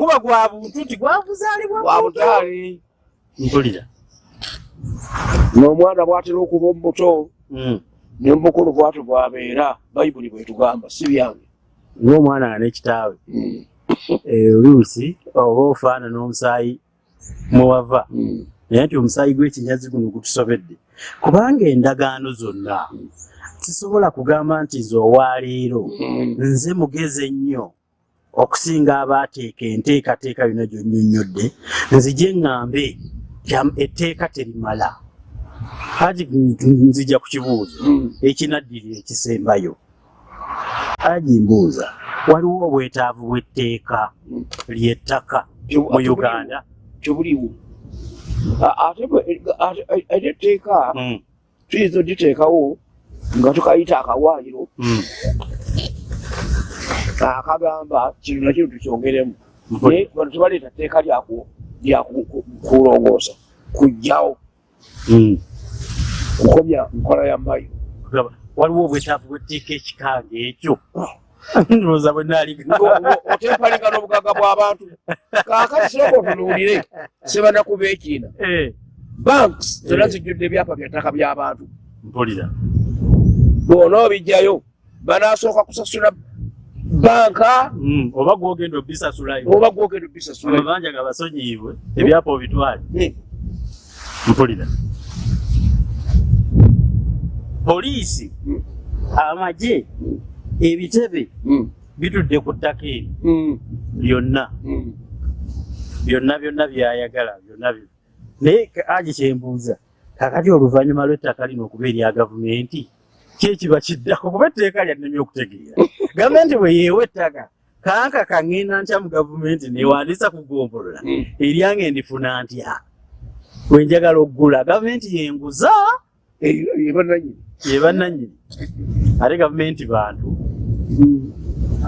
guba gwa buntu ti gwabuzaalibwa wa butaali. Mpulira. N'omwana bw'atera okuba omubuto Mm. n'omukulu bwatyo bwabeera bayibuli bwetugamba si byange. Ng'omwana nga n'ekitaawe Eh, oluusi oba ofaanana omusaayi mwewava naye nti omusaayi gw'ekinyazi guno gutusobedde. Kubanga endagaano zonna sisobola kugamba nti nze owaleero nze mugezi ennyo okusinga abaateeka enteekateeka yonna gyonnyonnyodde nzije ŋŋambe jam- etteeka terimala. Haji nzija ku kibuuzo ekinaddirira ekisembayo. Haji mbuuza waliwo obwetaavu bw'etteeka ly'ettaka mu uganda? tebuliwo ate etteeka Mm, tuyinza oditeekawo nga tukayita akawaayiro mm, akagamba kino nakino tukyongeremu. Mpulira. naye bano tebaleeta tteeka lyaku- lyakulongoosa kujjawo. Mm. kukomya nkola ya mayo. Waliwo obwetaavu bw'etteeka ekikanga ekyo. Ndowooza bwe naaliga otempaliga n'obugagga bw'abantu kaakati siroko otunuulire sebanakuba ekiina. Eh, banks zonna zijjudde ebyapa byattaka by'abantu mpulira bw'onoobijjayo banasooka kusasula banka Mm, oba gwogenda obisasulayo oba gwogenda obisasula amabanja nga basonyiibwe ebyapa obitwale. Mpulira. Poliisi Mm. amagye ebitebe mm, bitudde ku ttaka eri. Mm, byonna. Mm. byonna byonna byayagala byonna byo naye agi kyembuuza kakati oluvannyuma lw'ettaka lino okuba erya gavumenti kyekiba kiddako kuba etteeka lyannemy okutegeera. Gavumenti bwe yeewa ettaka kanka kaŋŋenda ntya mu gavumenti newandiisa kugombolola Mm. eryange ndifuna ntya? Bwe njagala oggula gavumenti yenguza? Bannannyini ye bannannyini ate gavumenti bantu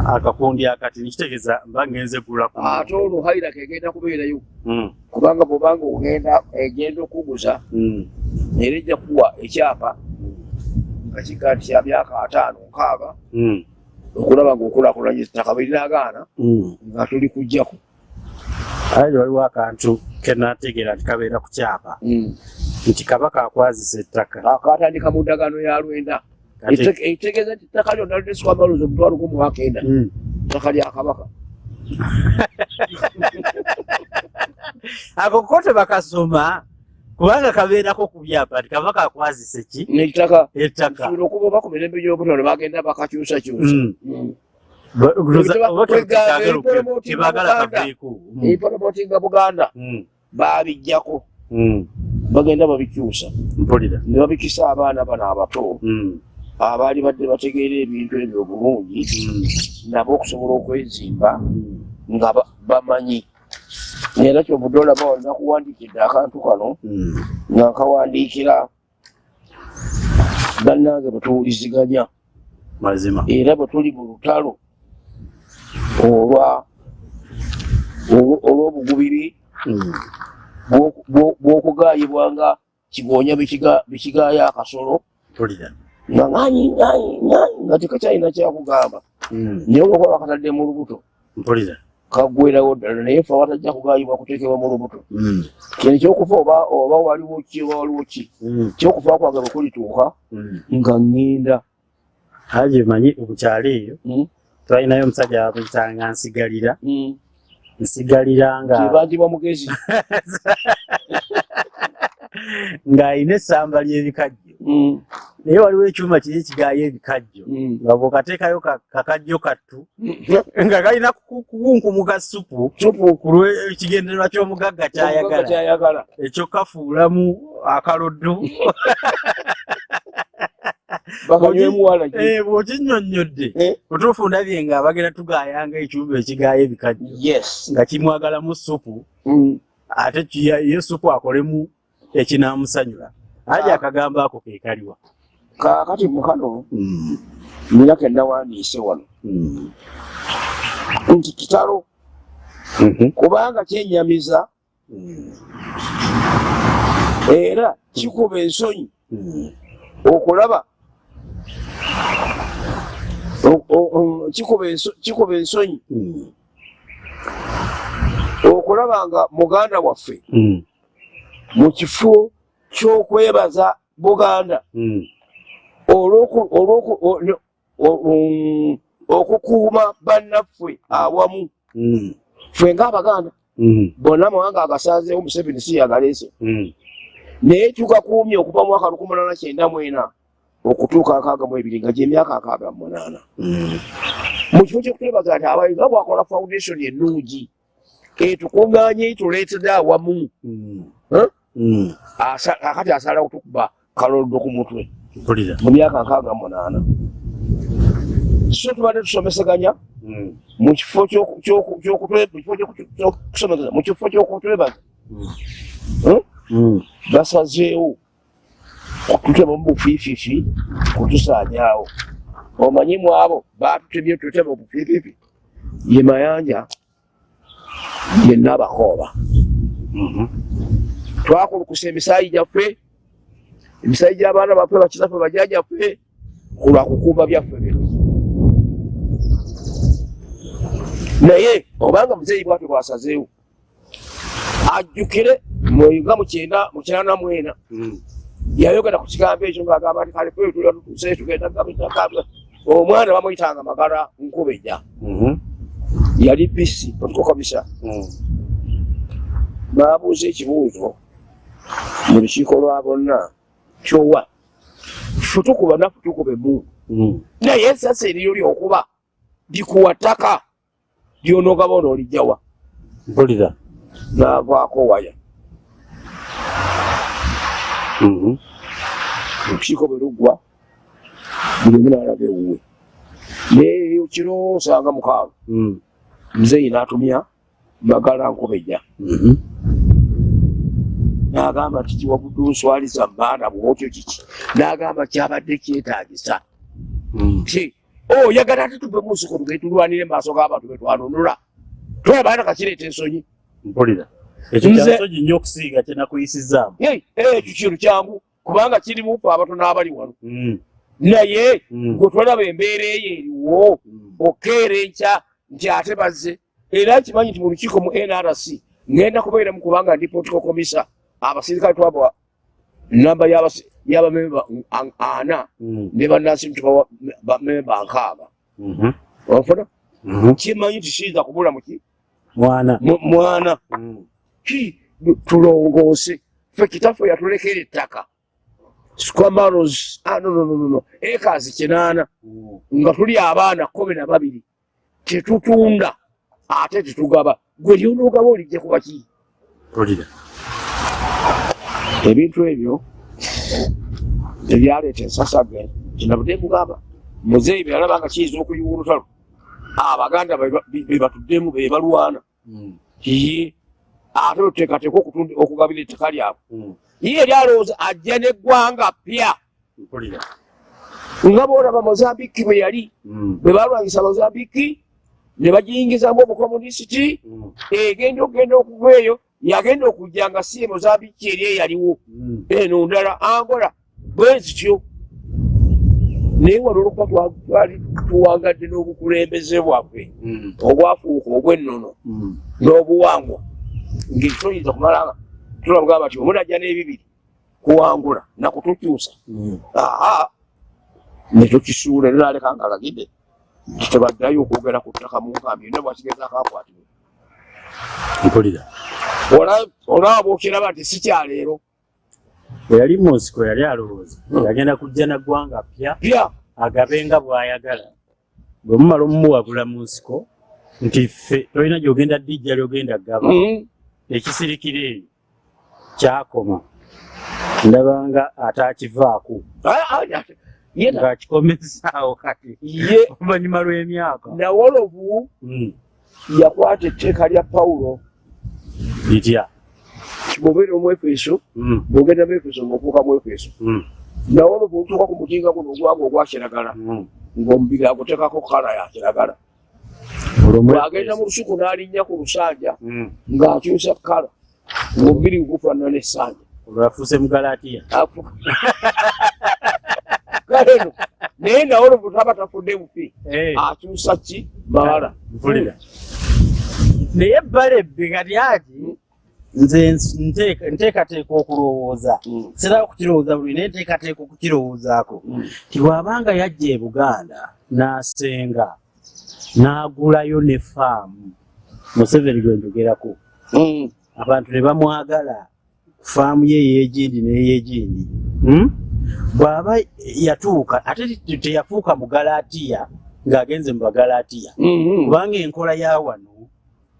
akakundi akati nikitegeeza mba ngenze gula ku ate olwo hairaka egenda kubeerayo. Mm, kubanga bwobanga ogenda egenda okuguza mm, era ejja kuwa ekyapa nga kiga nti kya myaka ataano nkaaga mm, okulaba ngaokulaakulanya ettaka bwe linaagaana mm. nga tuli kujjako ate waliwo akantu kenategeera nti kabeera ku kyapa. Nti kabaka akwazisa ettaka. Akatandika mu ndagaano ya lwenda. Ekitegeeza nti ettaka lyonna lineswa maloozi omutwalo gumu akenda Mm. ttaka lya kabaka. Ako ko tebakasoma kubanga kabeerako ku byapa nti kabaka akwazisa ki? Ettaka. Kisobola okuba oba ku mirembe gy'obutalo bagenda bakakyusakyusa. Tebaagala kaveeko Mm. ebipolomoti nga buganda. Mm. baabijjako. Mm. bagenda babikyusa. Mpulira. Ne babikisa abaana bano abato. Abaali badde bategeera ebintu ebyo obulungi nabo okusobola okwezimba nga ba- bamanyi era kyovudde olaba olina kuwandiikidde akantu kano nga nkawandiikira bannange bwe tuwuliziganya. Mazima. Era bwe tuli mu lutalo olwa olw- olw'obugubiri Mm. bw'o- bw'okugaayibwa nga kigoonya bikiga- bikigaaya akasolo. Nga nganyi nganyi nganyi nga tekakyalina kyakugamba. Mm. naye olwokuba bakatadde mu lubuto kaggwerawo ddala naye fe abatajja kugaayibwa kuteekebwa mu lubuto. Mm. kino ekyokufa oba waliwo ki oba waliwo ki? Mm. ekyokufa kwange bwe kulituuka Mm. nga ŋŋenda. Haje manyi obukyalo eyo? Twalinayo omusajja wabuyitanga nsigalira. Nsigalira nga kibandibwa mugezi. Ng'alina essamba ly'ebikajjo naye waliwo ekyuma kiri ekigaayo ebikajjo. Nga bwokateekayo kakajjo kattu nga kalina kukunkumuka supu kulwekigendererwa ky'omugagga kyayagala. Ekyo kafuulamu akaloddo bw'okinyonnyodde otuufu ndabye nga bagenda tugaayanga ekyumba ekigaayo ebikajjo. Nga kimwagalamu supu ate ye supu akolemu ekinaamusanyula aja akagambo ako kekaliwa kakati mukano nina kenawandiise wano. Nti kitalo kubanga kyenyamiza era kikuba ensonyi okulaba kikuba ensonyi okulaba nga muganda waffe mu kifo ky'okwebaza buganda. Okukuuma bannaffe awamu. Ffe ngaabaganda bonna mawanga agasazeewo museveni si yagaleese naye tugakuumye okuva mu mwaka lukumi munana kyenda mwena okutuuka akaaga mu ebiri nga gyemyaka akaaga mu munaana. Mu kifo kyokutwebaza nti abayiga bwakola foundation ennungi etukuŋŋaanye tuleetedde awamu akati asalawo tukuba kaloldo ku mutwe. Mu myaka nkaaga munaana. So tubadde tusomeseganya mu kifo mu kifo kyokutwebaza basazeewo okututema mu bufiififi kutusaanyaawo omanyi mu abo batutemye tutema obufiififi ye mayanja yenna abakooba twakulukusa emisaayi gyaffe emisaayi gy'abaana baffe bakizaffe bajajaffe kulwakukuuma byaffe bino. Naye obanga muzeeyi bwatwe bwasazeewo ajjukire nga mukyenda mukyana mwena. Yayogera ku kigambo ekyo ngaagamba nti kale kwetula tutuse tugenda omwana bamuyitanga magala nkubeja yali bisi otikokomisa babuuza ekibuuzo mu lukiiko lwa bonna kyowa fe tukuba nafu tukube mu naye ensasa eriyo lyokuba likuwa ttaka lyonogaba onoolijjawa mpulira. Navaako waya. Olukiiko bwe luggwa buli omu naalaba ewuwe. Naye kiro osanga mukaaga muzeeyi n'atumya magala nkubejja n'agamba nti kiwabudu nswaliza maana bwotyo kiki n'agamba kyabadde kyetaagisa. Ki? Oyagala ate tuve munsiko tugende tulwanire maaso g'abantu betwanunula twebaana kakireeta ensonyi. Mpulira. Ekyo kyansonyi nnyo okusinga kyenakuyisizaamu ekyo kintu kyangu. Kubanga kirimu fe abatono abali wano. Naye gwe tolaba embeera eyo eriwo okeera enkya nti ate bazze. Era kimanyi nti mu lukiiko mu nrc ngenda kubeeramu kubanga ndi political komisa abasirikale twaba namba y'abamemba ana ne bannansi ntubawa bamemba nkaaga onfuna? Kimanyi nti kiyinza kubula muki mwana. Mwana. Ki? Tulongoose. Fe kitaffe yatulekera ettaka. Squamaros nononono ekazi kinaana. Nga tuli abaana kumi na babiri. Tetutunda. Ate tetugaba. Gwe lyonoogaba olijja kuba ki ebintu ebyo ebyaleeta ensasage kinabudde kugamba muzeeyi byalaba nga kiyinza okuyiwa olutalo abaganda bebatuddemu bebalwana ye ate oteekateeka okugabira ettaka lyabwe. Ye eryalowooza ajja neggwanga pya nga boolaba mozambiki bwe yali bwe balwanyisa mozambiki ne bagiyingizamu obukomunisiti egenda okugenda okuva eyo yagenda okujja nga si mozambiki eri eyaliwo. Eno ndala angola bwe zityo. Naye wano olwokuba twali tuwangadde n'obukulembeze bwaffe. Obwafuuka obwennono n'obuwangwa. Ngaekitoyinza kumalanga tulabugamba nti omunajja n'ebibiri kuwangula nakutukyusa aa netukisuula era naleka nga alagidde nti tebaddayo okwogera ku ttaka mu nkambi. Yonna bwakigezaako akwatibwe mpulira. Olaba bwokiraba nti si kyaleero bwe yali munsiko yali alowooza. Yagenda kujja naggwanga pya pya agabenga bw'ayagala. Bwe mumala omumuwagula mu nsiko nti ffe tolina gy'ogenda ddijja ly'ogenda gaba. Ekisirikira eyo kyakoma. Ndabanga ate akivaako. Ng'akikomezaawo kati. Oluvanyuma lw'emyaka. nawolovu Mm. Yakwata etteeka lya pawulo. Litya? Kimubeere omwefeso Mm, bwogenda mwefeso ngaofuuka mwefeso mm, nawolovu olutuuka ku mutinga guno ogwanga ogwa kiragala mm. ng'omubiri aguteekako kala ya kiragala Olwo bw'agenda mu lusuku n'alinnya ku lusanja ng'akyusa kala ng'omubiri gufaanana essanja olwo yafuuse mugalatiya kale no naye nawolovu taba tafudde bufi akyusa ki? Mawala mpulira naye balebbe kati ati nze nteeka- nteekateeka okulowooza Mm. sera okukirowooza buli naye nteekateeka okukirowoozaako ti bw'abanga yajja e buganda n'asenga n'agulayo ne faamu museveni gwe njogerako Mm. abantu ne bamwagala faamu ye ey'egindi n'ey'egindi Hmm? bw'aba yatuuka ate te- teyafuuka mugalatiya ng'agenze mu bagalatiya Mhm. kubanga enkola ya wano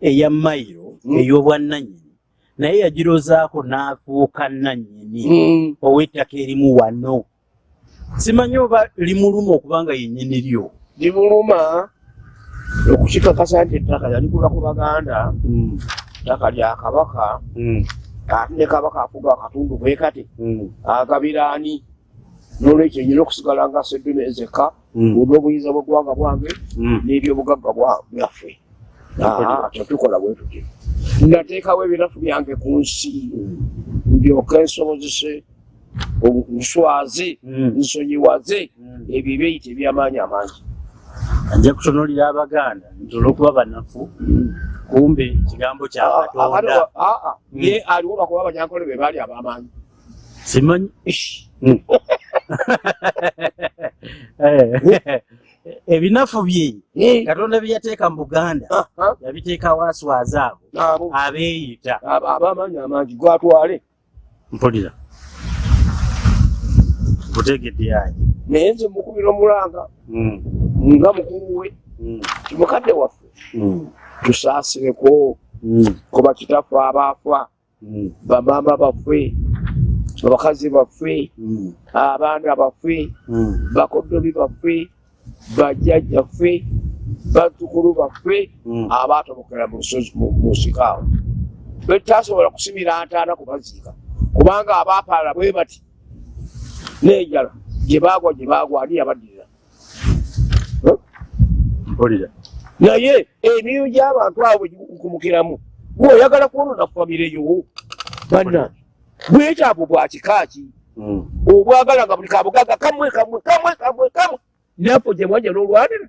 eya mayiro Mm. ey'obwannannyini naye yagirozaako n'afuuka nnannyini Mm. ow'ettaka erimu wano. Simanyi oba limuluma okubanga yennyini lyo? Libuluma okukikakasa nti ettaka yaligula ku baganda ttaka lya kabaka ate ne kabaka afuga akatundu bwe kati agabiraani. N'olwekyo nyina okusigala nga seddume ezeka olw'obuyinza bw'eggwanga bwange n'ebyobugagga byaffe tetukola bwe tuti nateekawo ebinafu byange ku nsi. Ndyoke nsobozese nswaze nsonyiwaze ebyo ebyeyita ebyamaanyi amangi. Ajja kutonolera abaganda nti olw'okuba banafu kumbe kigambo kya katonda. Mm. ye aliwo lwakuba abanyankole be baali ab'amaanyi. Simanyi ebinafu bye Eh, katonda bye yateeka mu buganda aha, yabiteekawo aswaza abo abo abeeyita. Abo ab'amaanyi amangi gwatwale. Mpulira. Butegedde yanyi naye nze mukubira omulanga nga mukulu we kimukadde waffe. Tusaasireko kuba kitaffe abaafa bamaama baffe abakazi baffe abaana baffe bakoddomi baffe bajjajjaffe bazzukulu baffe abaatobokera mu lusozi mu nsiko awo. Betutasobola kusibira ntaana kubaziika kubanga abaapaala bwe bati n'enjala gye baagwa gye baagwa ani yabaddirira? Naye emyoyo gy'abantu abo bwe gikukumukiramu gweoyagala kwonona famire yo banna. Bwetaavu bwa kika ki? Obwagala nga buli kabugaga kamwe kamwe kamwe kamwe kamwe naffe gye mwanja n'olwanira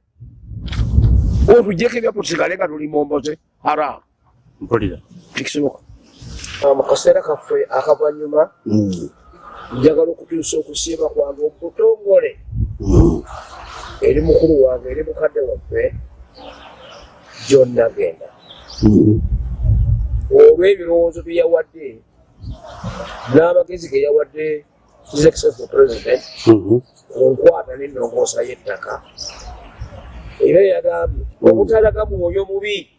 otujjeko ebya tusigale nga tuli momboze haramu mpulira tekisoboka mu kaseera kaffe akavanyuma njagala okutuusa okusiima kwange omutongole. Eri mukulu wange eri mukadde waffe gyonna genda olw'ebirowoozo bye yawadde n'amagezi ge yawadde excellency president. Ku nkwata n'ennongoosa y'ettaka. Era yagambye obutalaga mwoyo mubi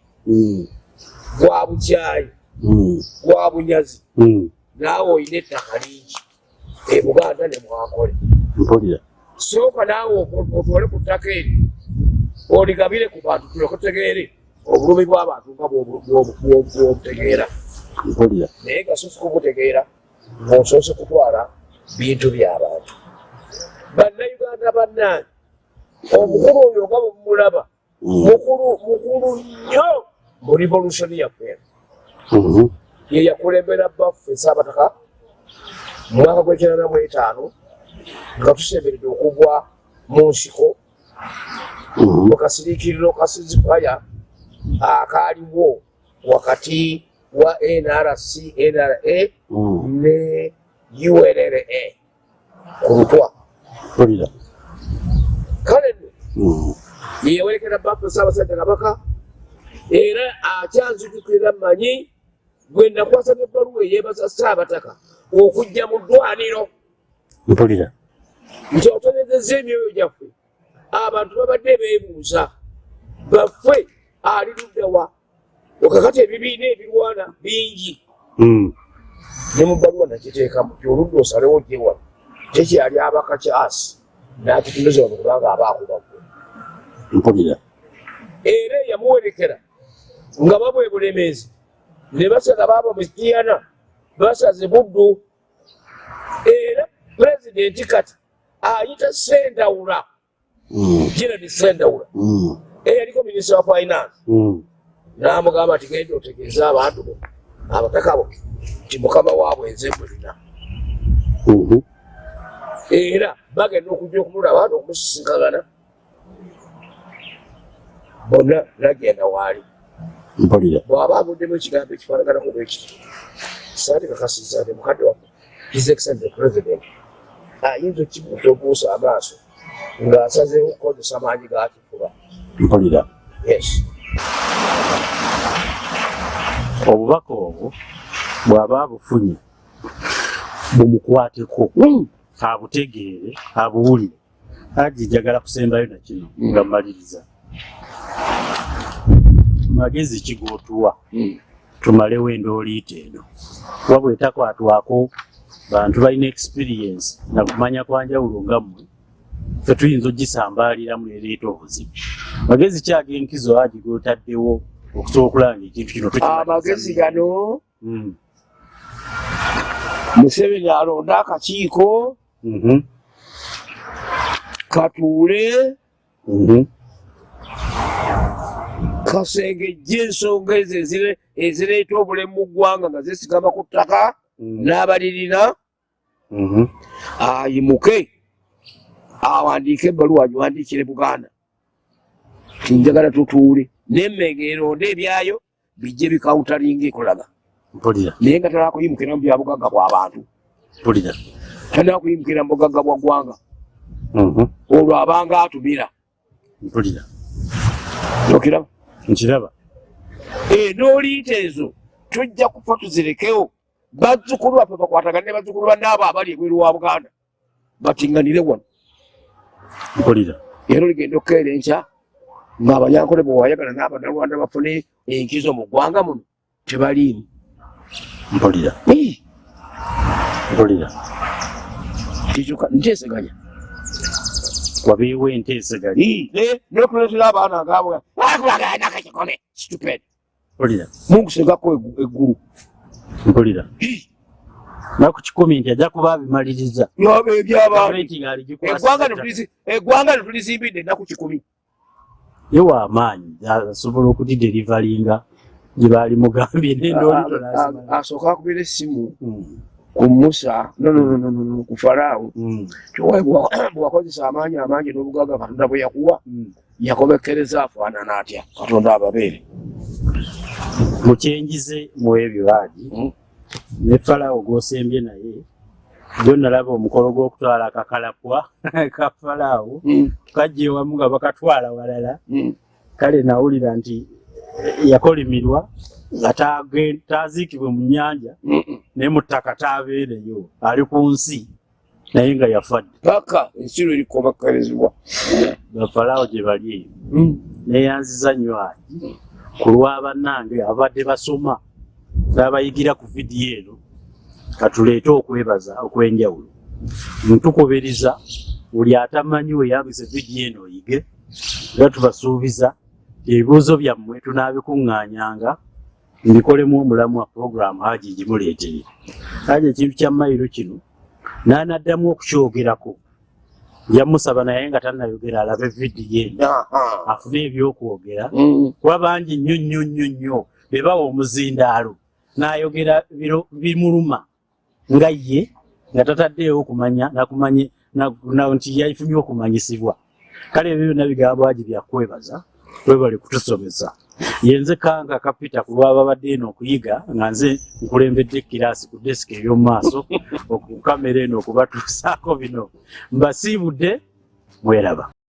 gwa bukyayi gwa bunyazi naawe olina ettaka lingi. E buganda ne mwakole sooka naawe otwale ku ttaka eri oligabire ku bantu tuleke tutegeere obulumi bw'abantu nga bwobutegeera. Naye nga sosi kubutegeera ng'osoose kutwala bintu by'abantu bannayuganda bannange omukulu oyo nga bwemulaba mukulu mukulu nnyo mu revolution yaffe ye yakulembera baffe saabataka mu mwaka gw'ekyenda mu etaano nga tusemberedde okugwa mu nsiko mu kasiriikiriro ka sizifaya akaaliwo wakati wa nrc nra ne urra ku lutwa mpulira kale. Nno yeyewerekera baffe saabasajja kabaka era akyanzijukira manyi gwe nakwasaba ebbaluwa eyeebaza saabataka okujja mu ddwaniro. Mpulira. Nti otonezeza emyoyo gyaffe. Abantu babadde beebuuza baffe ali luddawa okakati ebibiina ebirwana bingi. Mm. Ne mu bbaluwa nakiteekamu ti oludda osalewo gyewano kyekyali abaka kyasi n'akitumiza wano kubanga aba akubagwe mpulira era eyamuwerekera nga babwe bulemeezi ne basala baaba mukiyana basaze buddu era pulezidenti kati ayita sendawula Mm. gerard sendawula Mm. eyaliko minisita wa finance. Mm. n'amugamba ati genda otegeeza abantu bo abataka bo ti mukama waabwe nze mulina. Mhm. era bagenda okujja okumulaba n'okumusisinkagana bonna nagenda waali. Bw'aba avuddemu ekigambo ekifaanaganako bwekiti saati kakasiza nti mukadde wa his excellent the president ayinza okibuusa obuusa amaaso ng'asazeewo okukozesa maanyi gakifuba mpulira. Yes obubaka obwo bw'aba abufunye bumukwateko abutegeere abuwulire. Aji njagala kusembayo na kino nga mmaliriza. Magezi kigootuwa tumalewo endooliita eno. Wabwe etakwatwako bantu balina experience na kumanya kwanjawulo nga mmwe fe tuyinza ogisambaaliramu nereeta obuzibu magezi kyagenkizo aji gotaddewo okusobola okulanga ekintu kino amagezi gano Mm. museveni alonda akakiiko Mhm. katuule Mhm. kasengejja ensonga ezo ezire- ezireeta obulemu mu ggwanga nga zesigama ku ttaka Mhm. n'abalirina Mhm. ayimuke awandiike ebbaluwa agiwandiikire buganda tinjagala tutuule nemmenge eronda ebyayo bijje bikawutalinga ekulaga. Mpulira. Naye nga talina kuyimukira mu bya bugagga bw'abantu mpulira. Talina kuyimukira mu bugagga bwa ggwanga. Mhm. olwo abanga atumira. Mpulira. Okiraba nkiraba. Enooliita ezo tujja kufa tuzirekewo bazzukulu baffe bakwatagane ne bazzukulu bannaabo abali ebweru wa buganda. Batinganire wano. Mpulira. Era oligenda okukeera enkya ng'abanyankole bwe wayagala n'abannarwanda bafune enkizo mu ggwanga muno tebaliimu. Mpulira mpulira kikyuka nteeseganya. Wabeewo enteeseganya Ii, ne- n'okuleetera abaana ngaabo akakikome stupid. Mpulira mungu sengako eggu- eggulu. Mpulira naku kikumi nti ajja kuba abimaliriza. Eggwanga netulizimbidde ennaku kikumi ye w'amaanyi asobola okudiderivalinga gye baali mugambye nendoolito A- a- asooka akubira essimu ku musa nonononono ku falaawo. Kiwaye bwa- bwakozesa amaanyi amangi n'obugaga katonda bwe yakuwa yakobekereza afaanana atya katonda ababeere. Mukyenjize muwebyo baagi ne falawo gw'osembye naye jo nalaba omukolo gw'okutwala akakalapwa ka falawo kajja ewamu nga bakatwala walala. Kale nawulira nti eh, yakolimirwa nga taaziikibwe mu nnyanja naye mu ttaka taabeereyo ali ku nsi naye nga yafadde. Paka ensi lwe erikobekerezebwa bafalaawo gye bali eyo neyanziza nnyo ati ku lwa bannange abadde basoma n'abayigira ku vidiyo eno katuleete okwebaza okw'enjawulo. Ntukubiriza buli atamanyi weyambisa vidiyo eno oyige era tubasuubiza ebibuuzo byammwe tunaabikuŋŋaanyanga mbikolemu omulamu wa puroguramu haji gimuleetere haji ekintu kya mayiro kino n'anaddamu okukyogerako. Yamusaba naye nga tannayogera alabe vidiyo eno afune ebyokwogera. Kuba bangi nnyo nnyo nnyo nnyo be bawa omuzindaalo. N'ayogera bimuluma nga ye nga tataddeewo okumanya nakumanye na- na- nti yafunye okumanyisibwa. Kale ebyo byonna bigambo agi byakwebaza webale kutusomesa. Yenze kanga kapita ku lwaba badde eno okuyiga nga nze nkulembedde kiraasi ku desiki ey'omu maaso ku kamera eno okubatuusaako bino. Mbasiibudde mweraba